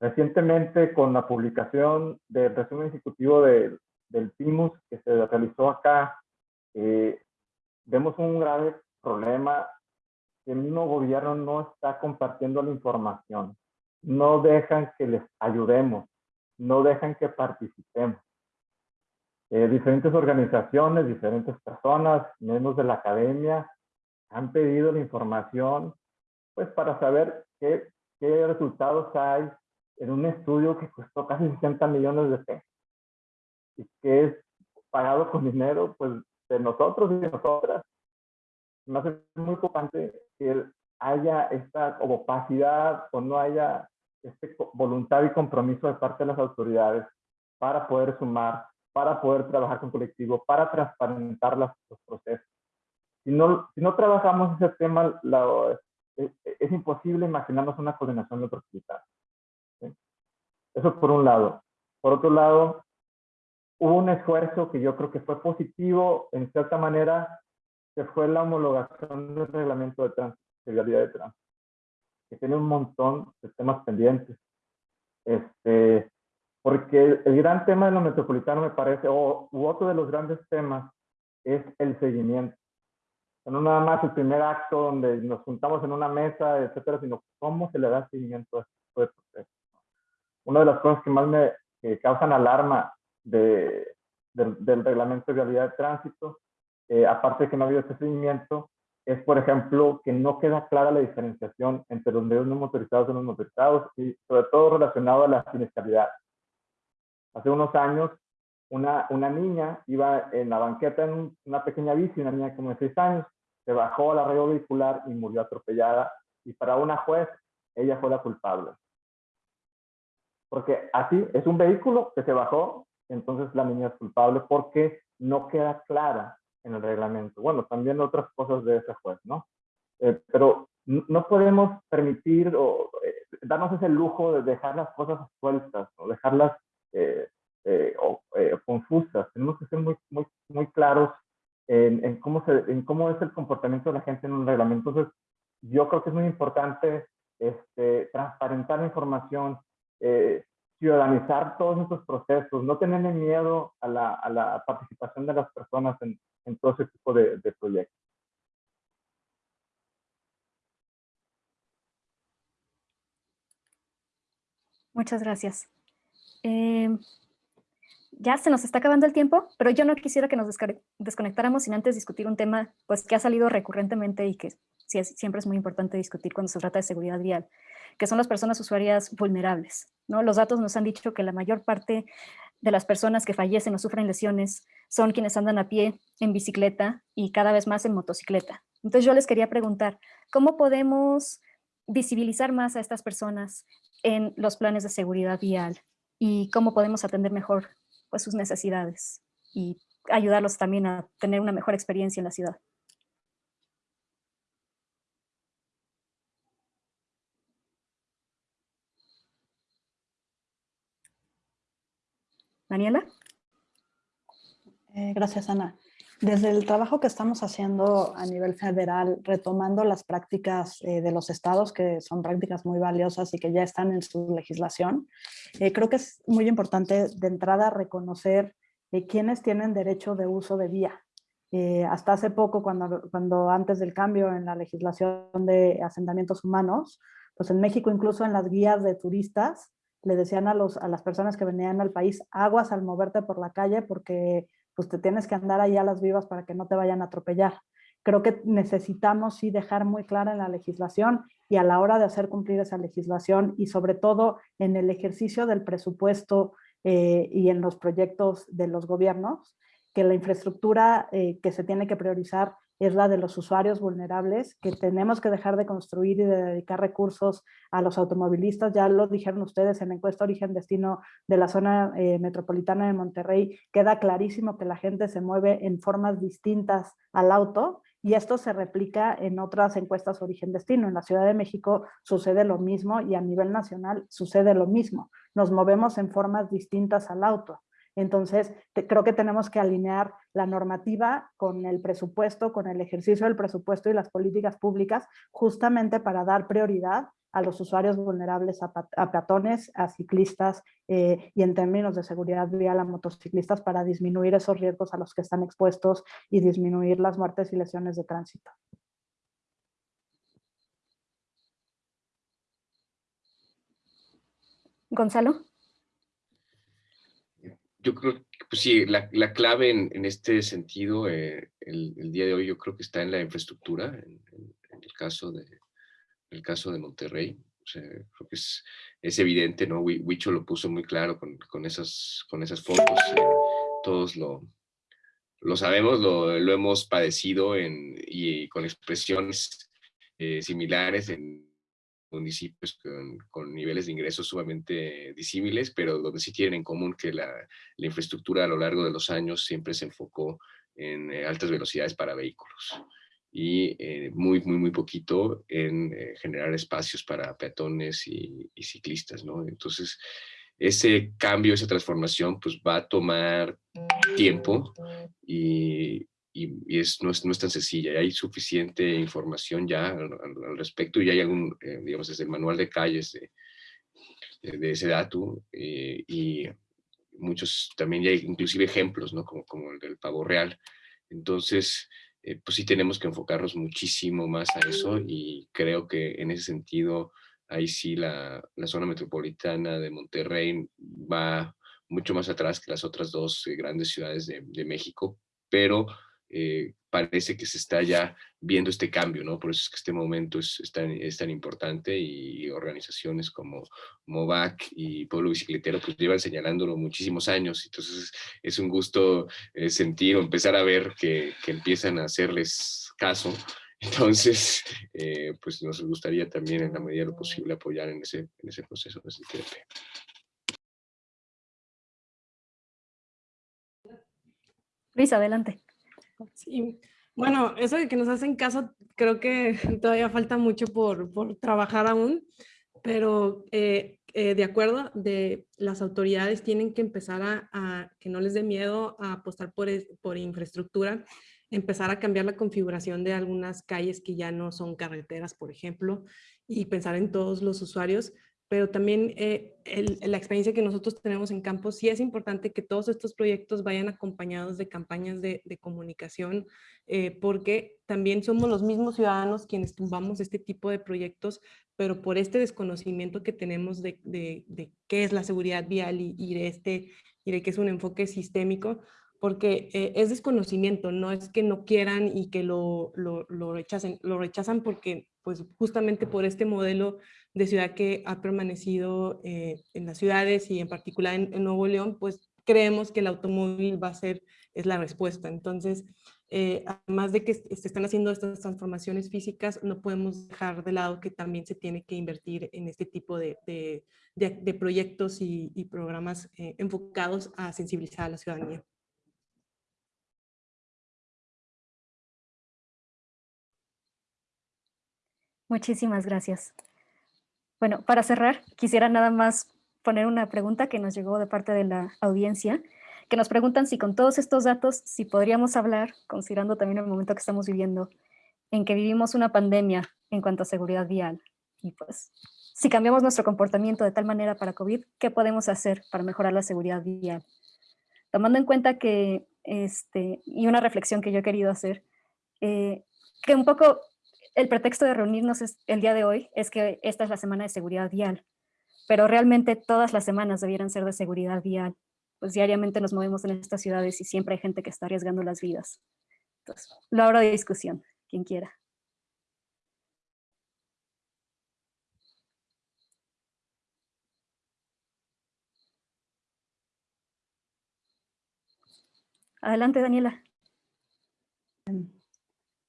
recientemente, con la publicación del resumen ejecutivo del PIMUS que se realizó acá, eh, vemos un grave problema que el mismo gobierno no está compartiendo la información. No dejan que les ayudemos, no dejan que participemos. Eh, diferentes organizaciones, diferentes personas, miembros de la academia, han pedido la información pues para saber qué, qué resultados hay en un estudio que costó casi 60 millones de pesos y que es pagado con dinero pues de nosotros y de nosotras. Me hace muy importante que haya esta opacidad o no haya este voluntad y compromiso de parte de las autoridades para poder sumar, para poder trabajar con colectivo, para transparentar los procesos. Si no, si no trabajamos ese tema, es, es, imposible imaginarnos una coordinación otros ¿sí? Eso por un lado. Por otro lado, hubo un esfuerzo que yo creo que fue positivo, en cierta manera, que fue la homologación del reglamento de tránsito, de tránsito, que tiene un montón de temas pendientes. Este, porque el gran tema de lo metropolitano me parece, o u otro de los grandes temas, es el seguimiento. No nada más el primer acto donde nos juntamos en una mesa, etcétera, sino cómo se le da seguimiento a este proceso. Una de las cosas que más me causan alarma de, del, reglamento de vialidad de tránsito, eh, aparte de que no ha habido este seguimiento, es, por ejemplo, que no queda clara la diferenciación entre los medios no motorizados y los motorizados, y sobre todo relacionado a la siniestralidad. Hace unos años, una, niña iba en la banqueta en una pequeña bici, una niña como de 6 años, se bajó la red vehicular y murió atropellada, y para una juez, ella fue la culpable. Porque así es un vehículo que se bajó, entonces la niña es culpable porque no queda clara en el reglamento. Bueno, también otras cosas de ese juez, ¿no? Eh, pero no podemos permitir o eh, darnos ese lujo de dejar las cosas sueltas o dejarlas eh, o, confusas. Tenemos que ser muy, muy, muy claros en, en, cómo se, en cómo es el comportamiento de la gente en un reglamento. Entonces, yo creo que es muy importante este, transparentar la información, ciudadanizar todos estos procesos, no tenerle miedo a la, a la participación de las personas en, en todo ese tipo de, de, proyectos. Muchas gracias. Eh, ya se nos está acabando el tiempo, pero yo no quisiera que nos desconectáramos sin antes discutir un tema pues, que ha salido recurrentemente y que siempre es muy importante discutir cuando se trata de seguridad vial, que son las personas usuarias vulnerables. ¿no? Los datos nos han dicho que la mayor parte de las personas que fallecen o sufren lesiones son quienes andan a pie, en bicicleta y cada vez más en motocicleta. Entonces yo les quería preguntar, ¿cómo podemos visibilizar más a estas personas en los planes de seguridad vial? ¿Y cómo podemos atender mejor pues, sus necesidades y ayudarlos también a tener una mejor experiencia en la ciudad? Daniela. Eh, gracias, Ana. Desde el trabajo que estamos haciendo a nivel federal, retomando las prácticas eh, de los estados, que son prácticas muy valiosas y que ya están en su legislación, eh, creo que es muy importante de entrada reconocer quiénes tienen derecho de uso de vía. hasta hace poco, cuando, antes del cambio en la legislación de asentamientos humanos, pues en México incluso en las guías de turistas le decían a las personas que venían al país, aguas al moverte por la calle porque pues te tienes que andar ahí a las vivas para que no te vayan a atropellar. Creo que necesitamos sí dejar muy clara en la legislación y a la hora de hacer cumplir esa legislación y sobre todo en el ejercicio del presupuesto eh, y en los proyectos de los gobiernos, que la infraestructura eh, que se tiene que priorizar es la de los usuarios vulnerables, que tenemos que dejar de construir y de dedicar recursos a los automovilistas. Ya lo dijeron ustedes en la encuesta origen-destino de la zona eh, metropolitana de Monterrey, queda clarísimo que la gente se mueve en formas distintas al auto y esto se replica en otras encuestas origen-destino. En la Ciudad de México sucede lo mismo y a nivel nacional sucede lo mismo. Nos movemos en formas distintas al auto. Entonces, creo que tenemos que alinear la normativa con el presupuesto, con el ejercicio del presupuesto y las políticas públicas, justamente para dar prioridad a los usuarios vulnerables, a, peatones, a ciclistas eh, y en términos de seguridad vial a motociclistas para disminuir esos riesgos a los que están expuestos y disminuir las muertes y lesiones de tránsito. Gonzalo. Yo creo que pues sí, la, clave en, este sentido, eh, el, día de hoy yo creo que está en la infraestructura, en, el, caso de, el caso de Monterrey. creo que es, es evidente, ¿no? Huicho lo puso muy claro con, con esas, con esas fotos. Eh, todos lo, lo sabemos, lo, hemos padecido en, y con expresiones eh, similares en municipios con, niveles de ingresos sumamente disímiles, pero donde sí tienen en común que la, infraestructura a lo largo de los años siempre se enfocó en eh, altas velocidades para vehículos y eh, muy, muy, muy poquito en eh, generar espacios para peatones y, y, ciclistas, ¿no? Entonces, ese cambio, esa transformación, pues va a tomar tiempo y, y, es, no, es, no, es, tan sencilla, y hay suficiente información ya al, respecto y hay algún, eh, digamos, desde el manual de calles de, de, ese dato eh, y muchos, también ya hay inclusive ejemplos, ¿no? Como, como el del pavo real. Entonces, eh, pues sí tenemos que enfocarnos muchísimo más a eso y creo que en ese sentido, ahí sí la, la zona metropolitana de Monterrey va mucho más atrás que las otras dos grandes ciudades de, de México, pero eh, parece que se está ya viendo este cambio, ¿no? Por eso es que este momento es, tan, importante y organizaciones como MOVAC y Pueblo Bicicletero pues llevan señalándolo muchísimos años, entonces es un gusto eh, sentir o empezar a ver que, empiezan a hacerles caso. Entonces, eh, pues nos gustaría también en la medida de lo posible apoyar en ese, en ese proceso de Luis, adelante. Sí, bueno, eso de que nos hacen caso, creo que todavía falta mucho por, por trabajar aún, pero eh, eh, de acuerdo, de las autoridades tienen que empezar a, que no les dé miedo a apostar por, por infraestructura, empezar a cambiar la configuración de algunas calles que ya no son carreteras, por ejemplo, y pensar en todos los usuarios, pero también eh, la experiencia que nosotros tenemos en campo, sí es importante que todos estos proyectos vayan acompañados de campañas de, comunicación, eh, porque también somos los mismos ciudadanos quienes tumbamos este tipo de proyectos, pero por este desconocimiento que tenemos de, qué es la seguridad vial y, de este, y de que es un enfoque sistémico, porque eh, es desconocimiento, no es que no quieran y que lo, lo, lo, rechacen, lo rechazan porque pues justamente por este modelo de ciudad que ha permanecido eh, en las ciudades y en particular en, Nuevo León, pues creemos que el automóvil va a ser, es la respuesta. Entonces, eh, además de que se están haciendo estas transformaciones físicas, no podemos dejar de lado que también se tiene que invertir en este tipo de, de, proyectos y, y programas eh, enfocados a sensibilizar a la ciudadanía. Muchísimas gracias. Bueno, para cerrar, quisiera nada más poner una pregunta que nos llegó de parte de la audiencia, que nos preguntan si con todos estos datos, si podríamos hablar, considerando también el momento que estamos viviendo, en que vivimos una pandemia en cuanto a seguridad vial, y pues, si cambiamos nuestro comportamiento de tal manera para COVID, ¿qué podemos hacer para mejorar la seguridad vial? Tomando en cuenta que, este, y una reflexión que yo he querido hacer, eh, que un poco el pretexto de reunirnos el día de hoy es que esta es la semana de seguridad vial, pero realmente todas las semanas debieran ser de seguridad vial, pues diariamente nos movemos en estas ciudades y siempre hay gente que está arriesgando las vidas. Entonces, lo abro de discusión, quien quiera. Adelante, Daniela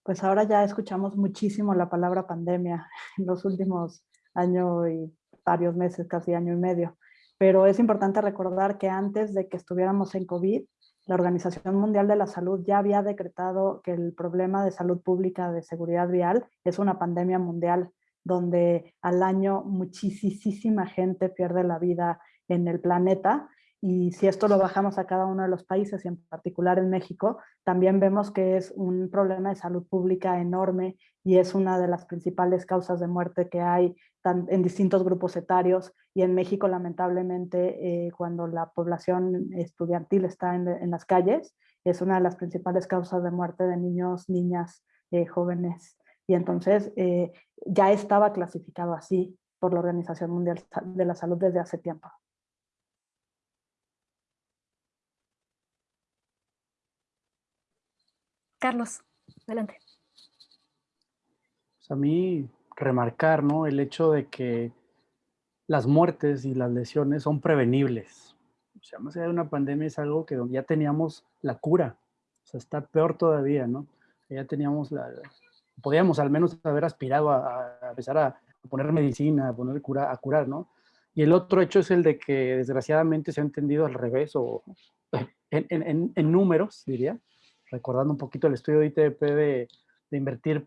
pues ahora ya escuchamos muchísimo la palabra pandemia en los últimos años y varios meses, casi año y medio. Pero es importante recordar que antes de que estuviéramos en COVID, la Organización Mundial de la Salud ya había decretado que el problema de salud pública de seguridad vial es una pandemia mundial donde al año muchísima gente pierde la vida en el planeta Y si esto lo bajamos a cada uno de los países y en particular en México, también vemos que es un problema de salud pública enorme y es una de las principales causas de muerte que hay en distintos grupos etarios y en México lamentablemente eh, cuando la población estudiantil está en, las calles es una de las principales causas de muerte de niños, niñas, eh, jóvenes y entonces eh, ya estaba clasificado así por la Organización Mundial de la Salud desde hace tiempo. Carlos, adelante. Pues a mí remarcar ¿no? el hecho de que las muertes y las lesiones son prevenibles. O sea, más allá de una pandemia es algo que ya teníamos la cura. O sea, está peor todavía, ¿no? Ya teníamos la... Podíamos al menos haber aspirado a, empezar a poner medicina, a poner cura, a curar, ¿no? Y el otro hecho es el de que desgraciadamente se ha entendido al revés o en, en números, diría, recordando un poquito el estudio de ITP de, invertir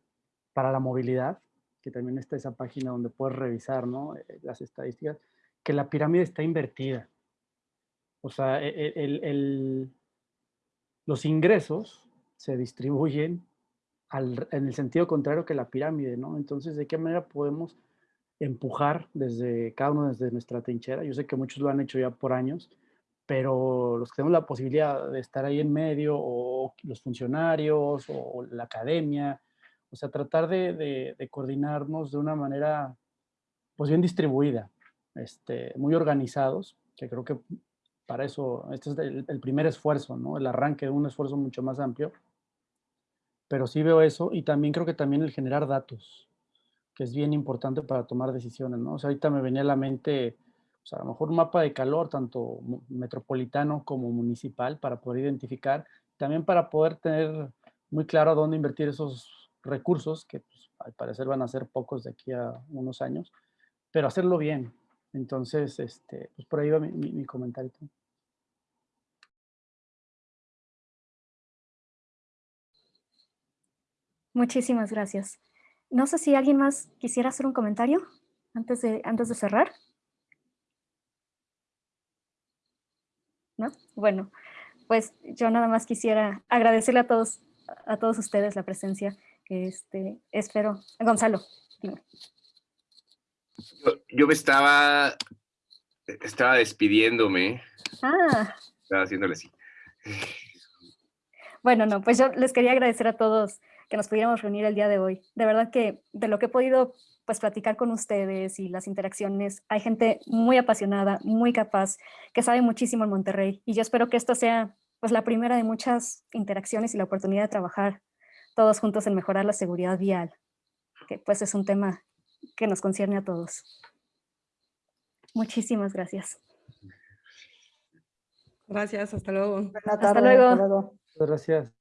para la movilidad, que también está esa página donde puedes revisar ¿no? Eh, las estadísticas, que la pirámide está invertida. O sea, e, e, el, los ingresos se distribuyen en el sentido contrario que la pirámide, ¿no? Entonces, ¿de qué manera podemos empujar desde cada uno desde nuestra trinchera? Yo sé que muchos lo han hecho ya por años, pero los que tenemos la posibilidad de estar ahí en medio, o los funcionarios, o la academia, o sea, tratar de, coordinarnos de una manera, pues bien distribuida, este, muy organizados, que creo que para eso, este es el, el, primer esfuerzo, ¿no? El arranque de un esfuerzo mucho más amplio, pero sí veo eso, y también creo que también el generar datos, que es bien importante para tomar decisiones, ¿no? O sea, ahorita me venía a la mente o sea, a lo mejor un mapa de calor, tanto metropolitano como municipal, para poder identificar, también para poder tener muy claro a dónde invertir esos recursos, que pues, al parecer van a ser pocos de aquí a unos años, pero hacerlo bien. Entonces, este, pues por ahí va mi, mi comentario. Muchísimas gracias. No sé si alguien más quisiera hacer un comentario antes de, antes de cerrar. Bueno, pues yo nada más quisiera agradecerle a todos, a todos ustedes la presencia. Este, espero. Gonzalo, Yo, me estaba, estaba despidiéndome. Ah. Estaba haciéndole así. Bueno, no, pues yo les quería agradecer a todos que nos pudiéramos reunir el día de hoy. De verdad que de lo que he podido pues platicar con ustedes y las interacciones. Hay gente muy apasionada, muy capaz, que sabe muchísimo en Monterrey y yo espero que esto sea pues la primera de muchas interacciones y la oportunidad de trabajar todos juntos en mejorar la seguridad vial, que pues es un tema que nos concierne a todos. Muchísimas gracias. Gracias, hasta luego. Hasta luego. Gracias.